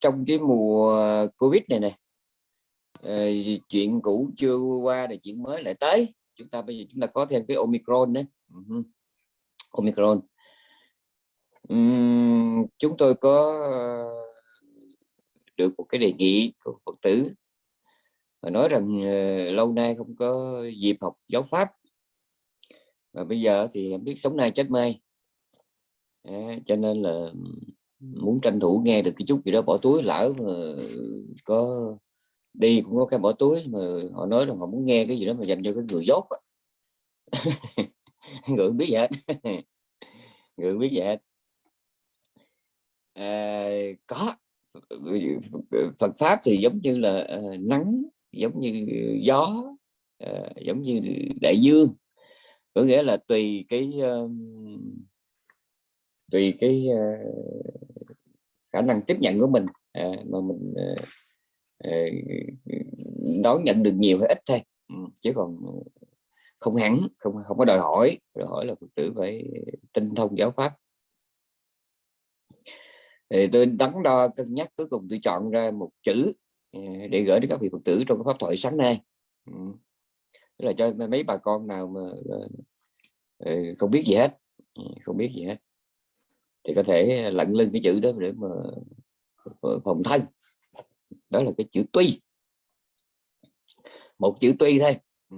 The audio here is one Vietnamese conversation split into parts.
trong cái mùa covid này nè uh, chuyện cũ chưa qua thì chuyện mới lại tới. Chúng ta bây giờ chúng ta có thêm cái omicron đấy uh -huh. omicron. Um, chúng tôi có ờ, được một cái đề nghị của phật tử và nói rằng uh, lâu nay không có dịp học giáo pháp. Và bây giờ thì biết sống nay chết mai. À, cho nên là muốn tranh thủ nghe được cái chút gì đó bỏ túi lỡ mà có đi cũng có cái bỏ túi mà họ nói rằng họ muốn nghe cái gì đó mà dành cho cái người dốt người biết vậy người biết vậy à, có. Phật pháp thì giống như là uh, nắng giống như gió uh, giống như đại dương. Có nghĩa là tùy cái uh, tùy cái uh, khả năng tiếp nhận của mình uh, mà mình uh, đón nhận được nhiều hay ít thôi. Ừ, chứ còn không hẳn không không có đòi hỏi. Đòi hỏi là phật tử phải tinh thông giáo pháp. Thì tôi đắn đo cân nhắc cuối cùng tôi chọn ra một chữ để gửi đến các vị phật tử trong cái pháp thoại sáng nay. Ừ. Tức là cho mấy bà con nào mà không biết gì hết. Ừ, không biết gì hết thì có thể lặn lưng cái chữ đó để mà ờ, phòng thân. Đó là cái chữ tuy. Một chữ tuy thôi. Ừ.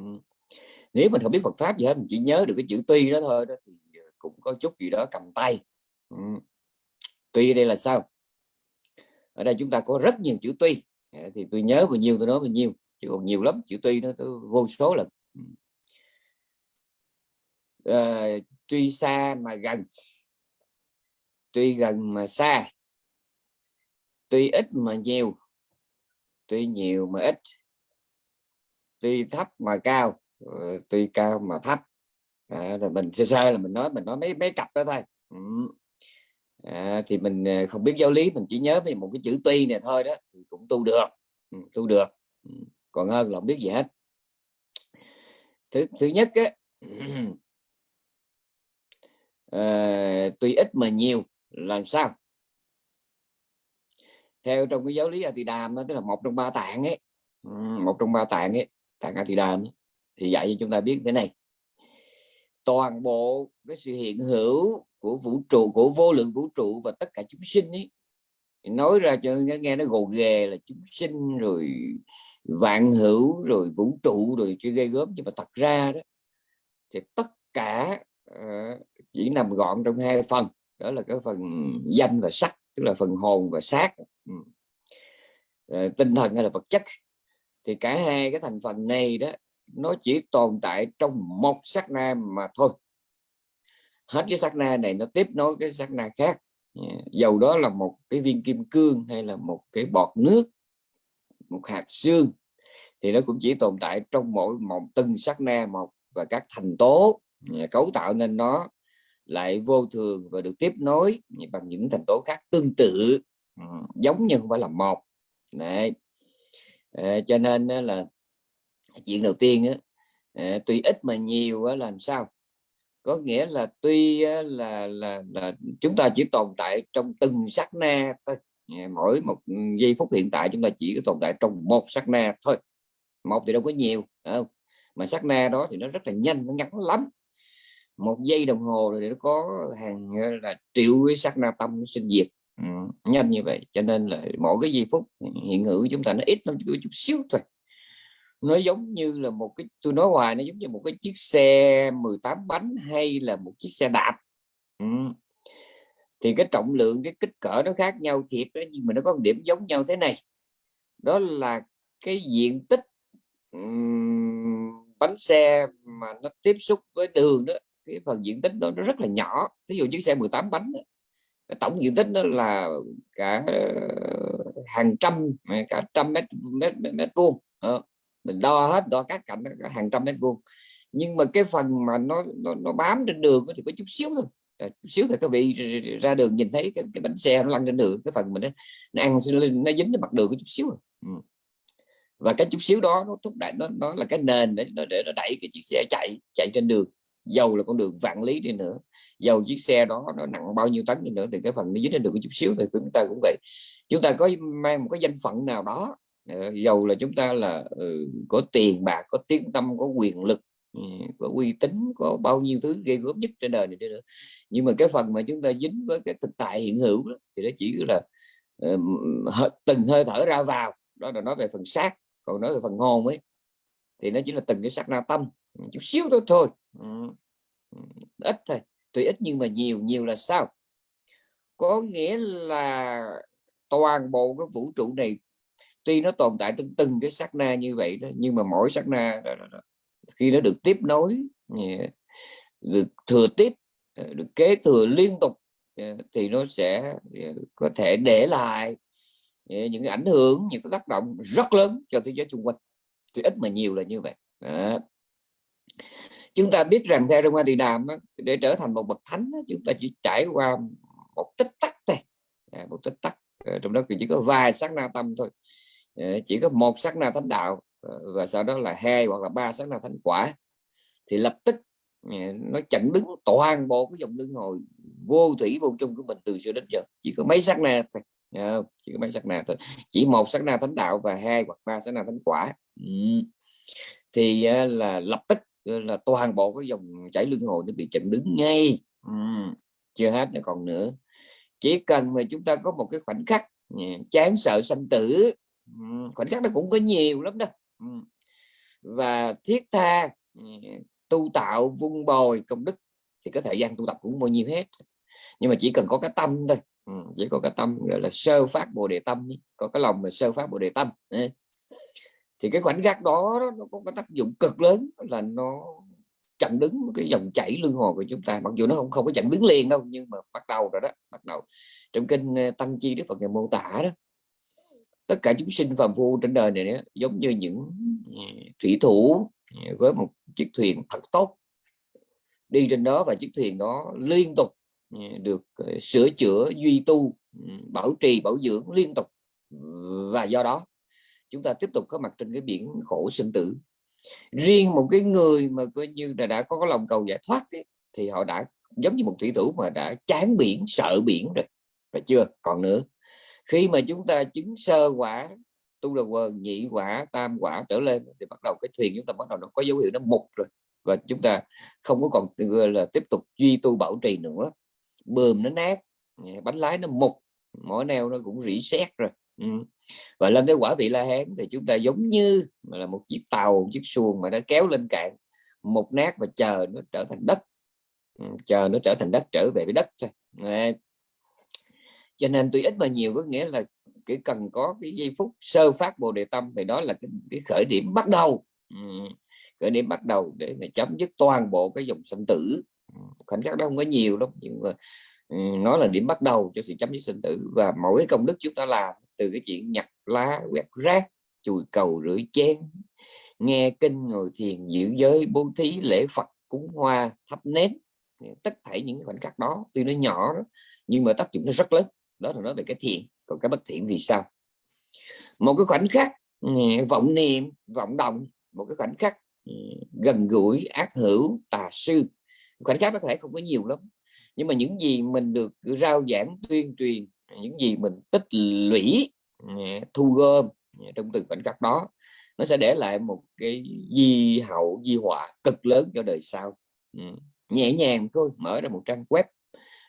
Nếu mình không biết Phật pháp gì hết mình chỉ nhớ được cái chữ tuy đó thôi đó thì ờ, cũng có chút gì đó cầm tay. Ừ. Tuy đây là sao? Ở đây chúng ta có rất nhiều chữ tuy. Dạ, thì tôi nhớ bao nhiêu tôi nói bao nhiêu chứ còn nhiều lắm chữ tuy nó tôi vô số lần. À, tuy xa mà gần tuy gần mà xa tuy ít mà nhiều tuy nhiều mà ít tuy thấp mà cao ờ, tuy cao mà thấp à, rồi mình sơ sơ là mình nói mình nói mấy mấy cặp đó thôi ừ. à, thì mình ờ, không biết giáo lý mình chỉ nhớ về một cái chữ tuy này thôi đó thì cũng tu được ừ, tu được ừ. còn hơn là không biết gì hết thứ thứ nhất á à, tuy ít mà nhiều làm sao? Theo trong cái giáo lý A Đàm đó tức là một trong ba tạng ấy một trong ba tạng ấy tạng A Đàm thì dạy cho chúng ta biết thế này. Toàn bộ cái sự hiện hữu của vũ trụ của vô lượng vũ trụ và tất cả chúng sinh ấy nói ra cho nghe nó gồ ghề là chúng sinh rồi vạn hữu rồi vũ trụ rồi chưa gây gớm nhưng mà thật ra đó thì tất cả uh, chỉ nằm gọn trong hai phần đó là cái phần danh và sắc, tức là phần hồn và xác. Ừ. Ờ, tinh thần hay là vật chất. Thì cả hai cái thành phần này đó, nó chỉ tồn tại trong một sắc na mà thôi. Hết cái sắc na này, nó tiếp nối cái sắc na khác. Dạ, dầu đó là một cái viên kim cương hay là một cái bọt nước, một hạt xương, thì nó cũng chỉ tồn tại trong mỗi một từng sắc na một và các thành tố dạ, cấu tạo nên nó lại vô thường và được tiếp nối bằng những thành tố khác tương tự. Ừ, giống nhưng không phải là một. Đấy. À, cho nên là chuyện đầu tiên á, à, tuy ít mà nhiều á, làm sao? Có nghĩa là tuy là, là là chúng ta chỉ tồn tại trong từng sát na thôi. À, mỗi một giây phút hiện tại chúng ta chỉ có tồn tại trong một sát na thôi. Một thì đâu có nhiều không? mà sát na đó thì nó rất là nhanh nó ngắn lắm một giây đồng hồ rồi nó có hàng là triệu cái sắc na tâm sinh diệt. Ừ, nhanh như vậy cho nên là mỗi cái giây phút hiện hữu chúng ta nó ít lắm chút xíu thôi. Nó giống như là một cái tôi nói hoài nó giống như một cái chiếc xe 18 bánh hay là một chiếc xe đạp. Ừ. thì cái trọng lượng cái kích cỡ nó khác nhau thiệt đó nhưng mà nó có một điểm giống nhau thế này. Đó là cái diện tích um, bánh xe mà nó tiếp xúc với đường đó cái phần diện tích đó nó rất là nhỏ. Ví dụ chiếc xe 18 bánh đó, tổng diện tích đó là cả ờ, hàng trăm à, cả trăm mét mét mét, mét vuông. Ờ, mình đo hết đo các cạnh cả hàng trăm mét vuông. Nhưng mà cái phần mà nó nó, nó bám trên đường thì có chút xíu thôi. À, chút xíu thì các vị ra đường nhìn thấy cái, cái bánh xe nó lăn trên đường cái phần mình nó, nó ăn nó dính trên mặt đường có chút xíu ừ. và cái chút xíu đó nó thúc đẩy nó nó là cái nền để nó để nó đẩy cái chiếc xe chạy chạy trên đường dầu là con đường vạn lý đi nữa. Dầu chiếc xe đó nó nặng bao nhiêu tấn đi nữa thì cái phần nó dính trên được một chút xíu thì chúng ta cũng vậy. Chúng ta có mang một cái danh phận nào đó ờ, dầu là chúng ta là ừ, có tiền bạc có tiếng tâm có quyền lực ừ, có uy tín có bao nhiêu thứ ghê gớm nhất trên đời này nữa. Nhưng mà cái phần mà chúng ta dính với cái thực tại hiện hữu đó, thì nó chỉ là uh, từng hơi thở ra vào. Đó là nói về phần xác còn nói về phần hồn ấy thì nó chỉ là từng cái sắc na tâm chút xíu thôi thôi. Ừ. Ừ. ít thôi tuy ít nhưng mà nhiều nhiều là sao? Có nghĩa là toàn bộ cái vũ trụ này tuy nó tồn tại trong từng cái sát na như vậy đó nhưng mà mỗi sát na đó, đó, đó, khi nó được tiếp nối được thừa tiếp ờ, được kế thừa liên tục thì nó sẽ có thể để lại những cái ảnh hưởng những cái tác động rất lớn cho thế giới xung quanh. Tuy ít mà nhiều là như vậy. Đó chúng ta biết rằng theo trong Hoa Tỳ Đàm để trở thành một bậc thánh chúng ta chỉ trải qua một tích tắc thôi. À, một tích tắc. Ờ, trong đó chỉ có vài sát na tâm thôi. Ờ, chỉ có một sát na thánh đạo ờ, và sau đó là hai hoặc là ba sát na thánh quả. Thì lập tức nó chặn đứng toàn bộ cái dòng luân hồi vô thủy vô chung của mình từ xưa đến giờ. Chỉ có mấy sát na thôi. Chỉ có mấy sát na thôi. Chỉ một sát na thánh đạo và hai hoặc ba sát na thánh quả. Ừ. Thì là lập tức là toàn bộ cái dòng chảy luân hồi nó bị chặn đứng ngay. Ừ. chưa hết nữa còn nữa. Chỉ cần mà chúng ta có một cái khoảnh khắc ừ, chán sợ sanh tử khoảnh khắc nó cũng có nhiều lắm đó. Và thiết tha ừ, tu tạo vun bồi công đức thì cái thời gian tu tập cũng bao nhiêu hết. Nhưng mà chỉ cần có cái tâm thôi. Chỉ có cái tâm, gọi là sơ phát bồ đề tâm có cái lòng mà sơ phát bồ đề tâm ừ thì cái khoảnh khắc đó nó có cái tác dụng cực lớn là nó chặn đứng cái dòng chảy luân hồi của chúng ta. Mặc dù nó không không có chặn đứng liền đâu nhưng mà bắt đầu rồi đó bắt đầu trong kinh ờ, tăng chi đức phật ngày mô tả đó tất cả chúng sinh phàm phu trên đời này đó, giống như những ờ, thủy thủ ờ, với một chiếc thuyền thật tốt. Đi trên đó và chiếc thuyền đó liên tục được sửa chữa duy tu ừ, bảo trì bảo dưỡng liên tục. Và do đó chúng ta tiếp tục có mặt trên cái biển khổ sinh tử. Riêng một cái người mà coi như là đã có lòng cầu giải thoát ấy, thì họ đã giống như một thủy thủ mà đã chán biển sợ biển rồi. Phải chưa? Còn nữa khi mà chúng ta chứng sơ quả tu là quần nhị quả tam quả trở lên thì bắt đầu cái thuyền chúng ta bắt đầu nó có dấu hiệu nó mục rồi. Và chúng ta không có còn là tiếp tục duy tu bảo trì nữa. Bơm nó nát bánh lái nó mục mỗi neo nó cũng rỉ sét rồi ừ và lên tới quả vị la hán thì chúng ta giống như là một chiếc tàu một chiếc xuồng mà nó kéo lên cạn một nát và chờ nó trở thành đất. Chờ nó trở thành đất trở về với đất thôi. Cho nên tuy ít mà nhiều có nghĩa là chỉ cần có cái giây phút sơ phát bồ đề tâm thì đó là cái, cái khởi điểm bắt đầu. Khởi điểm bắt đầu để mà chấm dứt toàn bộ cái dòng sinh tử. Khoảnh khắc đó không có nhiều lắm nhưng mà nó là điểm bắt đầu cho sự chấm dứt sinh tử và mỗi công đức chúng ta làm từ cái chuyện nhặt lá quét rác chùi cầu rửa chén nghe kinh ngồi thiền giữ giới bố thí lễ phật cúng hoa thắp nến. Tất thảy những khoảnh khắc đó tuy nó nhỏ đó, nhưng mà tác dụng nó rất lớn. Đó là nói về cái thiện. Còn cái bất thiện thì sao? Một cái khoảnh khắc ừ, vọng niệm vọng động một cái khoảnh khắc ừ, gần gũi ác hữu tà sư. Khoảnh khắc có thể không có nhiều lắm nhưng mà những gì mình được rao giảng tuyên truyền những gì mình tích lũy ừ, thu gom ừ, trong từng khoảnh khắc đó nó sẽ để lại một cái di hậu di họa cực lớn cho đời sau. Ừ, nhẹ nhàng thôi mở ra một trang web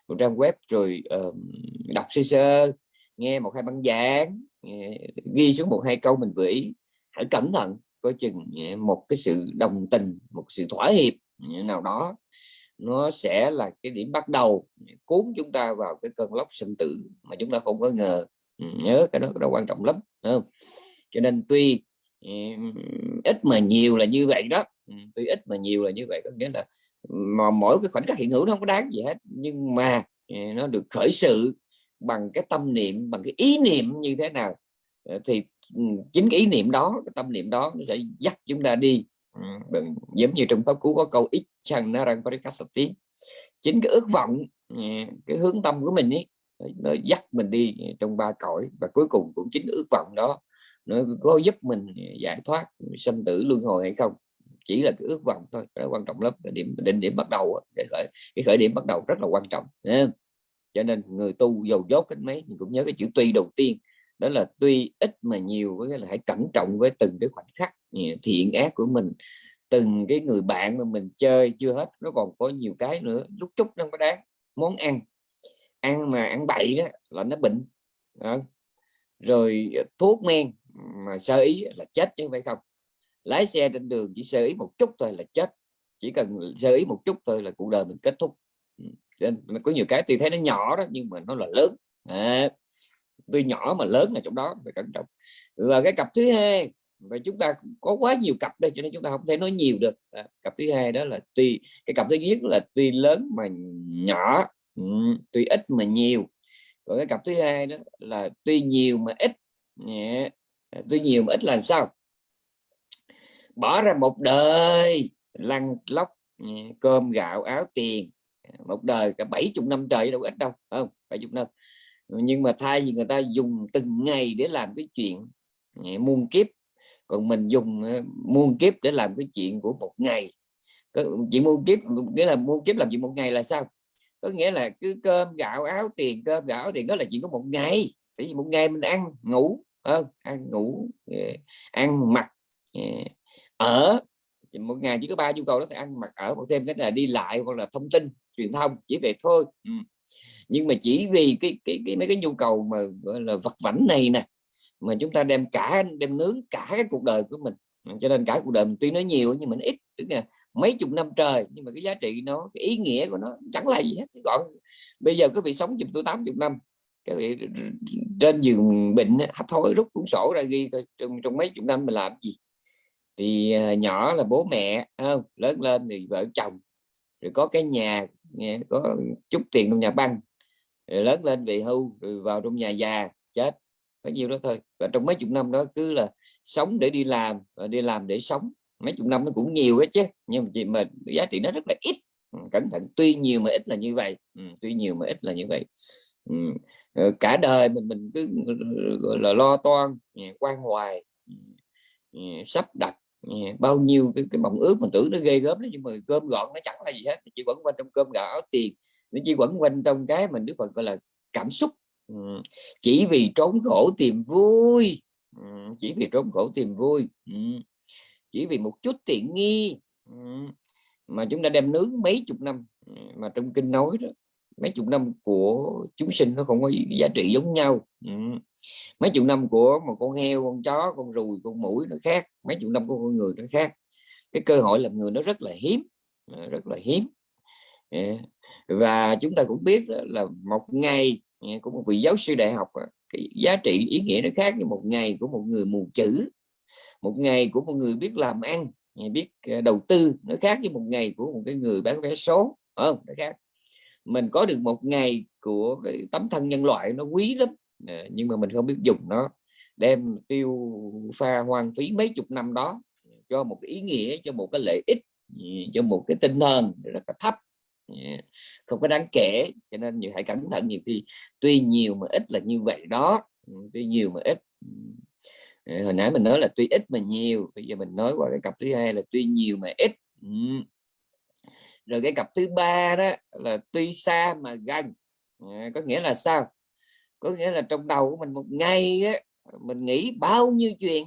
một trang web rồi uh, đọc sơ sơ nghe một hai băng giảng ghi xuống một hai câu mình gửi. Hãy cẩn thận coi chừng một cái sự đồng tình một sự thỏa hiệp nào đó nó sẽ là cái điểm bắt đầu cuốn chúng ta vào cái cơn lốc sinh tử mà chúng ta không có ngờ. Ừ, nhớ cái đó, cái đó quan trọng lắm không? cho nên tuy ừ, ít mà nhiều là như vậy đó. Ừ, tuy ít mà nhiều là như vậy có nghĩa là mà mỗi cái khoảnh khắc hiện hữu nó không có đáng gì hết. Nhưng mà nó được khởi sự bằng cái tâm niệm bằng cái ý niệm như thế nào ờ, thì chính cái ý niệm đó cái tâm niệm đó nó sẽ dắt chúng ta đi Ừ, đừng, giống như trong pháp cú có câu ít chăng nó rằng parikasati chính cái ước vọng ừ, cái hướng tâm của mình ấy, nó dắt mình đi trong ba cõi và cuối cùng cũng chính ước vọng đó, nó có giúp mình giải thoát sinh tử luân hồi hay không. Chỉ là cái ước vọng thôi đó quan trọng lắm. Cái điểm, định điểm bắt đầu cái khởi cái khởi điểm bắt đầu rất là quan trọng cho nên người tu dầu dốt cách mấy, mình cũng nhớ cái chữ tuy đầu tiên. Đó là tuy ít mà nhiều với là hãy cẩn trọng với từng cái khoảnh khắc thiện ác của mình từng cái người bạn mà mình chơi chưa hết nó còn có nhiều cái nữa lúc chút nó có đáng. Món ăn ăn mà ăn bậy đó là nó bệnh đó. rồi ờ, thuốc men mà sơ ý là chết chứ phải không? Lái xe trên đường chỉ sơ ý một chút thôi là chết chỉ cần sơ ý một chút thôi là cuộc đời mình kết thúc. Ừ, nên có nhiều cái tuy thấy nó nhỏ đó nhưng mà nó là lớn. À, tuy nhỏ mà lớn là trong đó phải cẩn trọng. Và cái cặp thứ hai và chúng ta có quá nhiều cặp đây cho nên chúng ta không thể nói nhiều được. À, cặp thứ hai đó là tuy cái cặp thứ nhất là tuy lớn mà nhỏ ừ, tuy ít mà nhiều. Còn cái cặp thứ hai đó là tuy nhiều mà ít. Yeah. À, tuy nhiều mà ít là sao? Bỏ ra một đời lăn lóc cơm gạo áo tiền. À, một đời cả 70 năm trời đâu ít đâu không? 70 năm. Nhưng mà thay vì người ta dùng từng ngày để làm cái chuyện muôn kiếp còn mình dùng ờ, muôn kiếp để làm cái chuyện của một ngày chuyện muôn kiếp nghĩa là muôn kiếp làm chuyện một ngày là sao có nghĩa là cứ cơm gạo áo tiền cơm gạo áo tiền đó là chuyện của một ngày tại vì một ngày mình ăn ngủ không? ăn ngủ ờ, ăn mặc ở một ngày chỉ có ba nhu cầu đó thì ăn mặc ở một thêm cái là đi lại hoặc là thông tin truyền thông chỉ về thôi ừ. nhưng mà chỉ vì cái cái, cái mấy cái nhu cầu mà gọi là vật vảnh này nè mà chúng ta đem cả đem nướng cả cái cuộc đời của mình. Ừ, cho nên cả cuộc đời mình tuy nó nhiều nhưng mình ít tức là mấy chục năm trời nhưng mà cái giá trị nó cái ý nghĩa của nó chẳng là gì hết. Còn bây giờ có vị sống chùm tôi 80 năm cái vị trên giường bệnh hấp hối rút cuốn sổ ra ghi trong, trong mấy chục năm mình làm gì. Thì à, nhỏ là bố mẹ không lớn lên thì vợ chồng rồi có cái nhà có chút tiền trong nhà băng rồi lớn lên về hưu rồi vào trong nhà già chết có nhiêu đó thôi. Và trong mấy chục năm đó cứ là sống để đi làm và đi làm để sống. Mấy chục năm nó cũng nhiều đó chứ nhưng mà chị mà giá trị nó rất là ít. Ừ, cẩn thận tuy nhiều mà ít là như vậy. Ừ, tuy nhiều mà ít là như vậy. Ừ. Ờ, cả đời mình mình cứ ừ, gọi là lo toan ừ, quan hoài sắp đặt bao nhiêu cái, cái mộng ước mình tưởng nó ghê gớm đấy nhưng mà cơm gọn nó chẳng là gì hết. Chỉ quẩn quanh trong cơm gạo áo tiền. Nó chỉ quẩn quanh trong cái mình đức phật gọi là cảm xúc chỉ vì trốn khổ tìm vui. Chỉ vì trốn khổ tìm vui. Chỉ vì một chút tiện nghi. Mà chúng ta đem nướng mấy chục năm, mà trong kinh nói đó, mấy chục năm của chúng sinh nó không có giá trị giống nhau. Mấy chục năm của một con heo, con chó, con ruồi con mũi nó khác, mấy chục năm của con người nó khác. Cái cơ hội làm người nó rất là hiếm ờ, rất là hiếm. Ờ, và chúng ta cũng biết là một ngày của một vị giáo sư đại học cái giá trị, ý nghĩa nó khác với một ngày của một người mù chữ. Một ngày của một người biết làm ăn biết ờ, đầu tư, nó khác với một ngày của một cái người bán vé số không? Nó khác. Mình có được một ngày của cái tấm thân nhân loại nó quý lắm. Ờ, nhưng mà mình không biết dùng nó. Đem tiêu pha hoang phí mấy chục năm đó cho một cái ý nghĩa, cho một cái lợi ích ừ, cho một cái tinh thần rất là thấp không có đáng kể cho nên nhiều hãy cẩn thận nhiều khi tuy nhiều mà ít là như vậy đó. Ừ, tuy nhiều mà ít. Ừ. Ờ, hồi nãy mình nói là tuy ít mà nhiều bây giờ mình nói qua cái cặp thứ hai là tuy nhiều mà ít. Ừ. Rồi cái cặp thứ ba đó là tuy xa mà gần. Ờ, có nghĩa là sao? Có nghĩa là trong đầu của mình một ngày á, mình nghĩ bao nhiêu chuyện?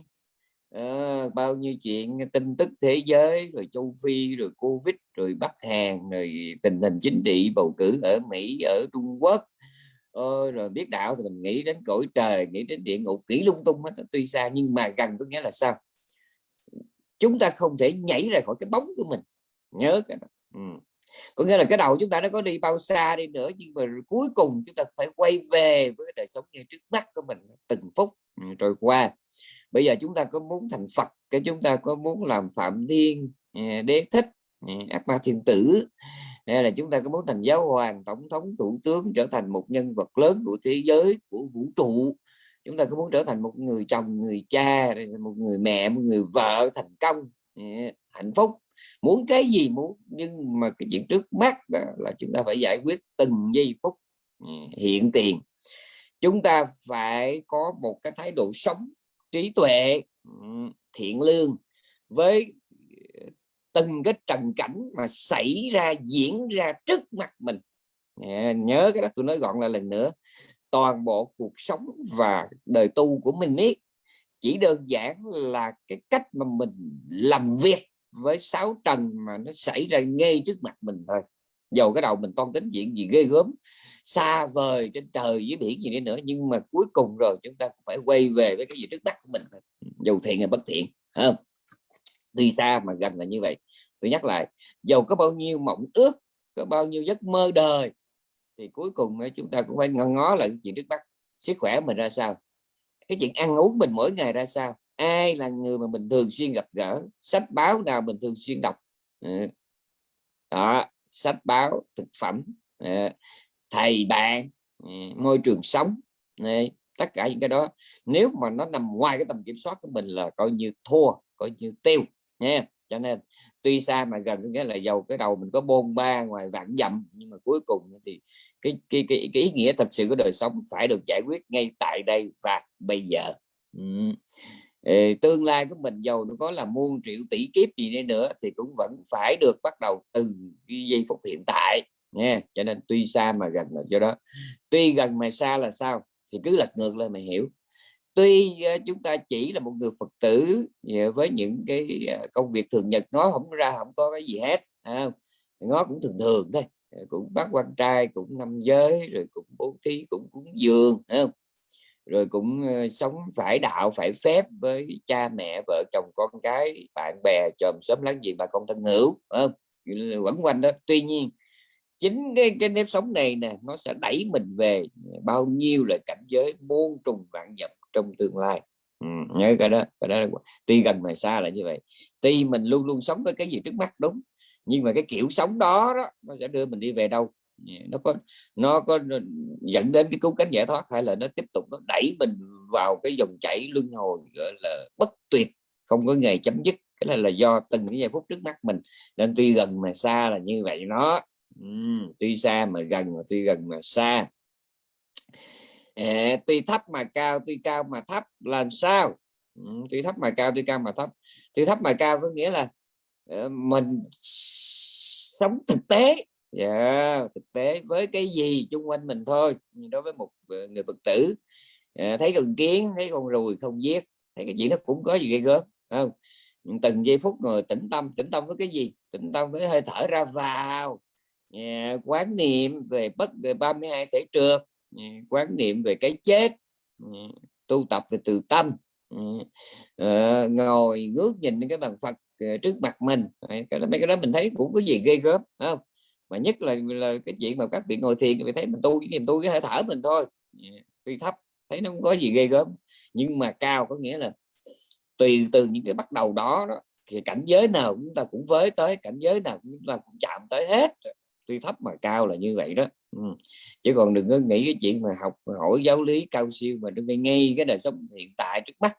À, bao nhiêu chuyện tin tức thế giới rồi châu phi rồi covid rồi bắc hàn rồi tình hình chính trị bầu cử ở mỹ ở trung quốc. Ôi, rồi biết đạo thì mình nghĩ đến cõi trời nghĩ đến địa ngục nghĩ lung tung hết tuy xa nhưng mà gần có nghĩa là sao? Chúng ta không thể nhảy ra khỏi cái bóng của mình. Nhớ cái đó. Ừ. có nghĩa là cái đầu chúng ta nó có đi bao xa đi nữa nhưng mà cuối cùng chúng ta phải quay về với đời sống như trước mắt của mình từng phút ừ, trôi qua bây giờ chúng ta có muốn thành Phật, cái chúng ta có muốn làm Phạm Thiên à, Đế Thích à, Ác Ma Thiên Tử. Hay là chúng ta có muốn thành giáo hoàng, tổng thống, thủ tướng trở thành một nhân vật lớn của thế giới, của vũ trụ. Chúng ta có muốn trở thành một người chồng, người cha một người mẹ, một người vợ thành công. À, hạnh phúc. Muốn cái gì muốn, nhưng mà cái chuyện trước mắt là chúng ta phải giải quyết từng giây phút hiện tiền. Chúng ta phải có một cái thái độ sống trí tuệ ừ, thiện lương với ờ, từng cái trần cảnh mà xảy ra, diễn ra trước mặt mình. Nhớ cái đó tôi nói gọn lại lần nữa, toàn bộ cuộc sống và đời tu của mình biết chỉ đơn giản là cái cách mà mình làm việc với sáu trần mà nó xảy ra ngay trước mặt mình thôi dầu cái đầu mình toan tính chuyện gì ghê gớm, xa vời trên trời dưới biển gì đi nữa, nhưng mà cuối cùng rồi chúng ta cũng phải quay về với cái gì trước mắt của mình dầu thiện hay bất thiện không? Tuy xa mà gần là như vậy. Tôi nhắc lại, dầu có bao nhiêu mộng ước, có bao nhiêu giấc mơ đời, thì cuối cùng chúng ta cũng phải ngó ngó lại chuyện trước mắt. Sức khỏe mình ra sao? Cái chuyện ăn uống mình mỗi ngày ra sao? Ai là người mà mình thường xuyên gặp gỡ? Sách báo nào mình thường xuyên đọc? Ừ. Đó sách báo thực phẩm ờ, thầy bạn ờ, môi trường sống tất cả những cái đó. Nếu mà nó nằm ngoài cái tầm kiểm soát của mình là coi như thua coi như tiêu nha. Cho nên tuy xa mà gần có nghĩa là dầu cái đầu mình có bôn ba ngoài vạn dặm nhưng mà cuối cùng thì cái cái cái, cái ý nghĩa thật sự của đời sống phải được giải quyết ngay tại đây và bây giờ. Ừ. Ê, tương lai của mình giàu nó có là muôn triệu tỷ kiếp gì đi nữa thì cũng vẫn phải được bắt đầu từ cái giây phút hiện tại nha cho nên tuy xa mà gần là do đó. Tuy gần mà xa là sao? Thì cứ lật ngược lên mày hiểu. Tuy ờ, chúng ta chỉ là một người phật tử ờ, với những cái ờ, công việc thường nhật nó không ra không có cái gì hết à, nó cũng thường thường thôi cũng bắt quan trai cũng năm giới rồi cũng bố thí cũng cúng dường không? Rồi cũng ờ, sống phải đạo phải phép với cha mẹ vợ chồng con cái bạn bè chòm sớm láng giềng bà con thân hữu không? quẩn quanh đó. Tuy nhiên chính cái cái nếp sống này nè nó sẽ đẩy mình về bao nhiêu là cảnh giới muôn trùng vạn nhập trong tương lai. Ừ, nhớ cái đó cái đó tuy gần mà xa là như vậy. Tuy mình luôn luôn sống với cái gì trước mắt đúng nhưng mà cái kiểu sống đó, đó nó sẽ đưa mình đi về đâu? Dạ, nó có nó có dẫn đến cái cứu cánh giải thoát hay là nó tiếp tục nó đẩy mình vào cái dòng chảy luân hồi gọi là bất tuyệt không có ngày chấm dứt. Cái này là do từng cái giây phút trước mắt mình. Nên tuy gần mà xa là như vậy nó uhm, tuy xa mà gần mà tuy gần mà xa. À, tuy thấp mà cao tuy cao mà thấp làm sao? Uhm, tuy thấp mà cao tuy cao mà thấp. Tuy thấp mà cao có nghĩa là uh, mình sống thực tế yeah, thực tế với cái gì chung quanh mình thôi nhưng đối với một ờ, người phật tử à, thấy con kiến thấy con ruồi không giết thấy cái chuyện nó cũng có gì ghê gớm không? Từng giây phút ngồi tĩnh tâm tĩnh tâm với cái gì? Tĩnh tâm với hơi thở ra vào à, quán niệm về bất về 32 thể trượt à, quán niệm về cái chết à, tu tập về từ tâm à, ngồi ngước nhìn cái bàn Phật trước mặt mình. Cái mấy cái đó mình thấy cũng có gì ghê gớm không? Mà nhất là là cái chuyện mà các vị ngồi thiền thì thấy mình tu cái niềm tu cái hơi thở mình thôi. Tuy thấp thấy nó không có gì ghê gớm. Nhưng mà cao có nghĩa là tùy từ những cái bắt đầu đó, đó thì cảnh giới nào chúng ta cũng với tới cảnh giới nào chúng ta cũng chạm tới hết. Tuy thấp mà cao là như vậy đó. Ừ. chứ còn đừng có nghĩ cái chuyện mà học hỏi giáo lý cao siêu mà đừng ngay cái đời sống hiện tại trước mắt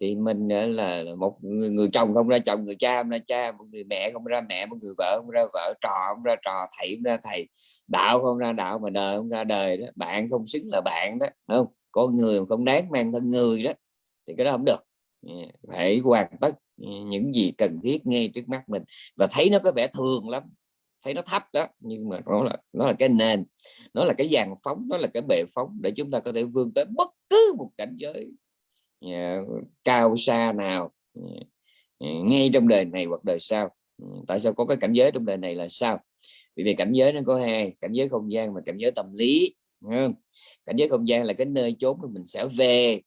thì mình là một người, người chồng không ra chồng người cha không ra cha một người mẹ không ra mẹ một người vợ không ra vợ trò không ra trò thầy không ra thầy đạo không ra đạo mà đời không ra đời đó bạn không xứng là bạn đó không? Có người không đáng mang thân người đó thì cái đó không được. Dạ, phải hoàn tất những gì cần thiết ngay trước mắt mình. Và thấy nó có vẻ thường lắm thấy nó thấp đó nhưng mà nó là nó là cái nền nó là cái dàn phóng nó là cái bệ phóng để chúng ta có thể vươn tới bất cứ một cảnh giới Ờ, cao xa nào ờ, ờ, ngay trong đời này hoặc đời sau. Ừ, tại sao có cái cảnh giới trong đời này là sao? Vì vì cảnh giới nó có hai, cảnh giới không gian và cảnh giới tâm lý không? cảnh giới không gian là cái nơi chốn mà mình sẽ về.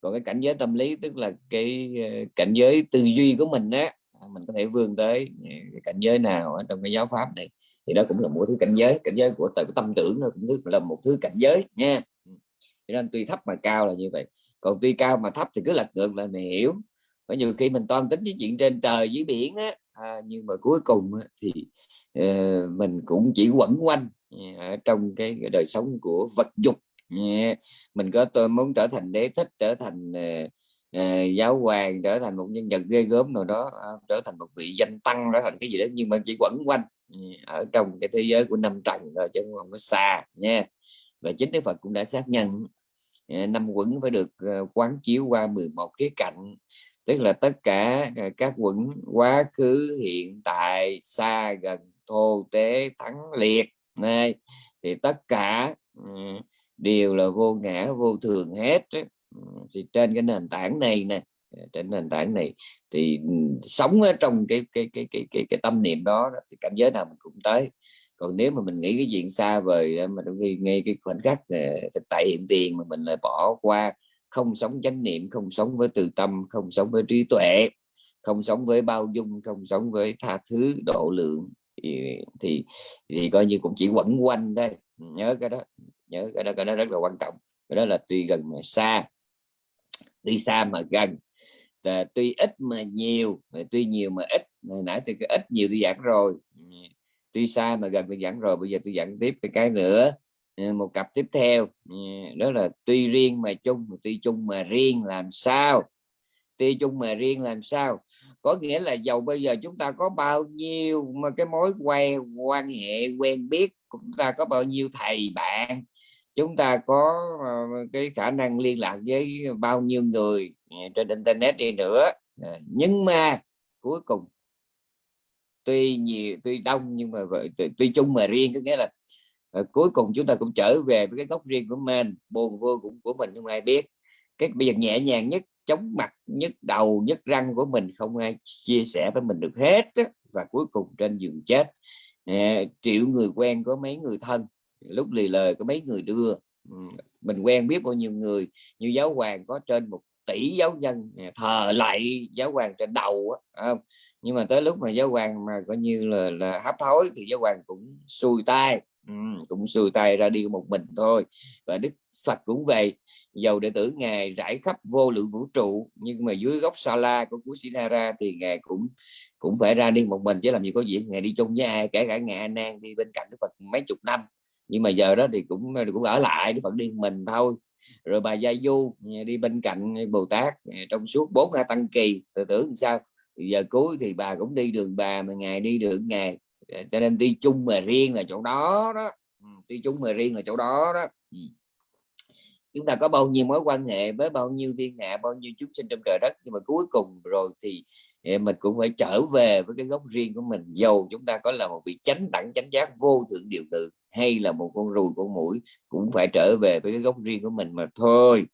Còn cái cảnh giới tâm lý tức là cái cảnh giới tư duy của mình á à, mình có thể vươn tới cái cảnh giới nào ở trong cái giáo pháp này. Thì đó cũng là một thứ cảnh giới cảnh giới của tự tâm tưởng nó cũng là một thứ cảnh giới nha. Ừ, cho nên tuy thấp mà cao là như vậy còn tuy cao mà thấp thì cứ lật ngược là mình hiểu. Có nhiều khi mình toan tính với chuyện trên trời dưới biển á à, nhưng mà cuối cùng thì uh, mình cũng chỉ quẩn quanh à, ở trong cái đời sống của vật dục. À, mình có tôi muốn trở thành đế thích trở thành uh, uh, giáo hoàng trở thành một nhân vật ghê gớm nào đó uh, trở thành một vị danh tăng trở thành cái gì đó nhưng mà chỉ quẩn quanh uh, ở trong cái thế giới của năm trần rồi chứ không có xa nha. Và chính Đức Phật cũng đã xác nhận Ờ, năm quẩn phải được ờ, quán chiếu qua 11 cái cạnh. Tức là tất cả ờ, các quẩn quá khứ hiện tại xa gần thô tế thắng liệt này. Thì tất cả ừ, đều là vô ngã vô thường hết ừ, thì trên cái nền tảng này nè trên nền tảng này thì ừ, sống ở trong cái cái cái cái cái, cái tâm niệm đó thì cảnh giới nào mình cũng tới còn nếu mà mình nghĩ cái chuyện xa vời mà đôi khi ngay cái khoảnh khắc ờ, thực tại hiện tiền mà mình lại bỏ qua không sống chánh niệm không sống với từ tâm không sống với trí tuệ không sống với bao dung không sống với tha thứ độ lượng thì thì, thì coi như cũng chỉ quẩn quanh thôi. Nhớ cái đó nhớ cái đó cái đó rất là quan trọng. Cái đó là tuy gần mà xa tuy xa mà gần tuy ít mà nhiều tuy nhiều mà ít. Hồi nãy thì cái ít nhiều tôi giảng rồi tuy xa mà gần tôi giảng rồi, bây giờ tôi giảng tiếp cái cái nữa. Ừ, một cặp tiếp theo. Ừ, đó là tuy riêng mà chung, tuy chung mà riêng làm sao? Tuy chung mà riêng làm sao? Có nghĩa là giàu bây giờ chúng ta có bao nhiêu mà cái mối quan quan hệ quen biết, chúng ta có bao nhiêu thầy bạn? Chúng ta có ờ, cái khả năng liên lạc với bao nhiêu người ừ, trên internet đi nữa. Ờ, nhưng mà cuối cùng tuy nhiều tuy đông nhưng mà tuy, tuy chung mà riêng có nghĩa là uh, cuối cùng chúng ta cũng trở về với cái góc riêng của mình buồn vui cũng của mình không ai biết cái bây giờ nhẹ nhàng nhất chống mặt nhất đầu nhất răng của mình không ai chia sẻ với mình được hết á. và cuối cùng trên giường chết à, triệu người quen có mấy người thân lúc lì lời có mấy người đưa ừ, mình quen biết bao nhiêu người như giáo hoàng có trên một tỷ giáo dân thờ lại giáo hoàng trên đầu á không? Nhưng mà tới lúc mà giáo hoàng mà coi như là là hấp hối thì giáo hoàng cũng xuôi tay ừ, cũng xuôi tay ra đi một mình thôi. Và đức phật cũng về dầu đệ tử ngài rải khắp vô lượng vũ trụ nhưng mà dưới gốc sa la của sinara thì ngài cũng cũng phải ra đi một mình chứ làm gì có chuyện ngài đi chung với ai kể cả ngài anan Nan đi bên cạnh Đức Phật mấy chục năm. Nhưng mà giờ đó thì cũng cũng ở lại Đức Phật đi mình thôi. Rồi bà Gia Du đi bên cạnh Bồ Tát trong suốt bốn tăng kỳ. Tự tưởng sao? Giờ cuối thì bà cũng đi đường bà mà ngày đi đường ngày. Ờ, cho nên đi chung mà riêng là chỗ đó đó. Ừ, đi chung mà riêng là chỗ đó đó. Ừ. Chúng ta có bao nhiêu mối quan hệ với bao nhiêu thiên hạ bao nhiêu chúng sinh trong trời đất, nhưng mà cuối cùng rồi thì ờ, mình cũng phải trở về với cái gốc riêng của mình. Dầu chúng ta có là một vị chánh đẳng, chánh giác vô thượng điều tự hay là một con ruồi, con mũi cũng phải trở về với cái gốc riêng của mình mà thôi.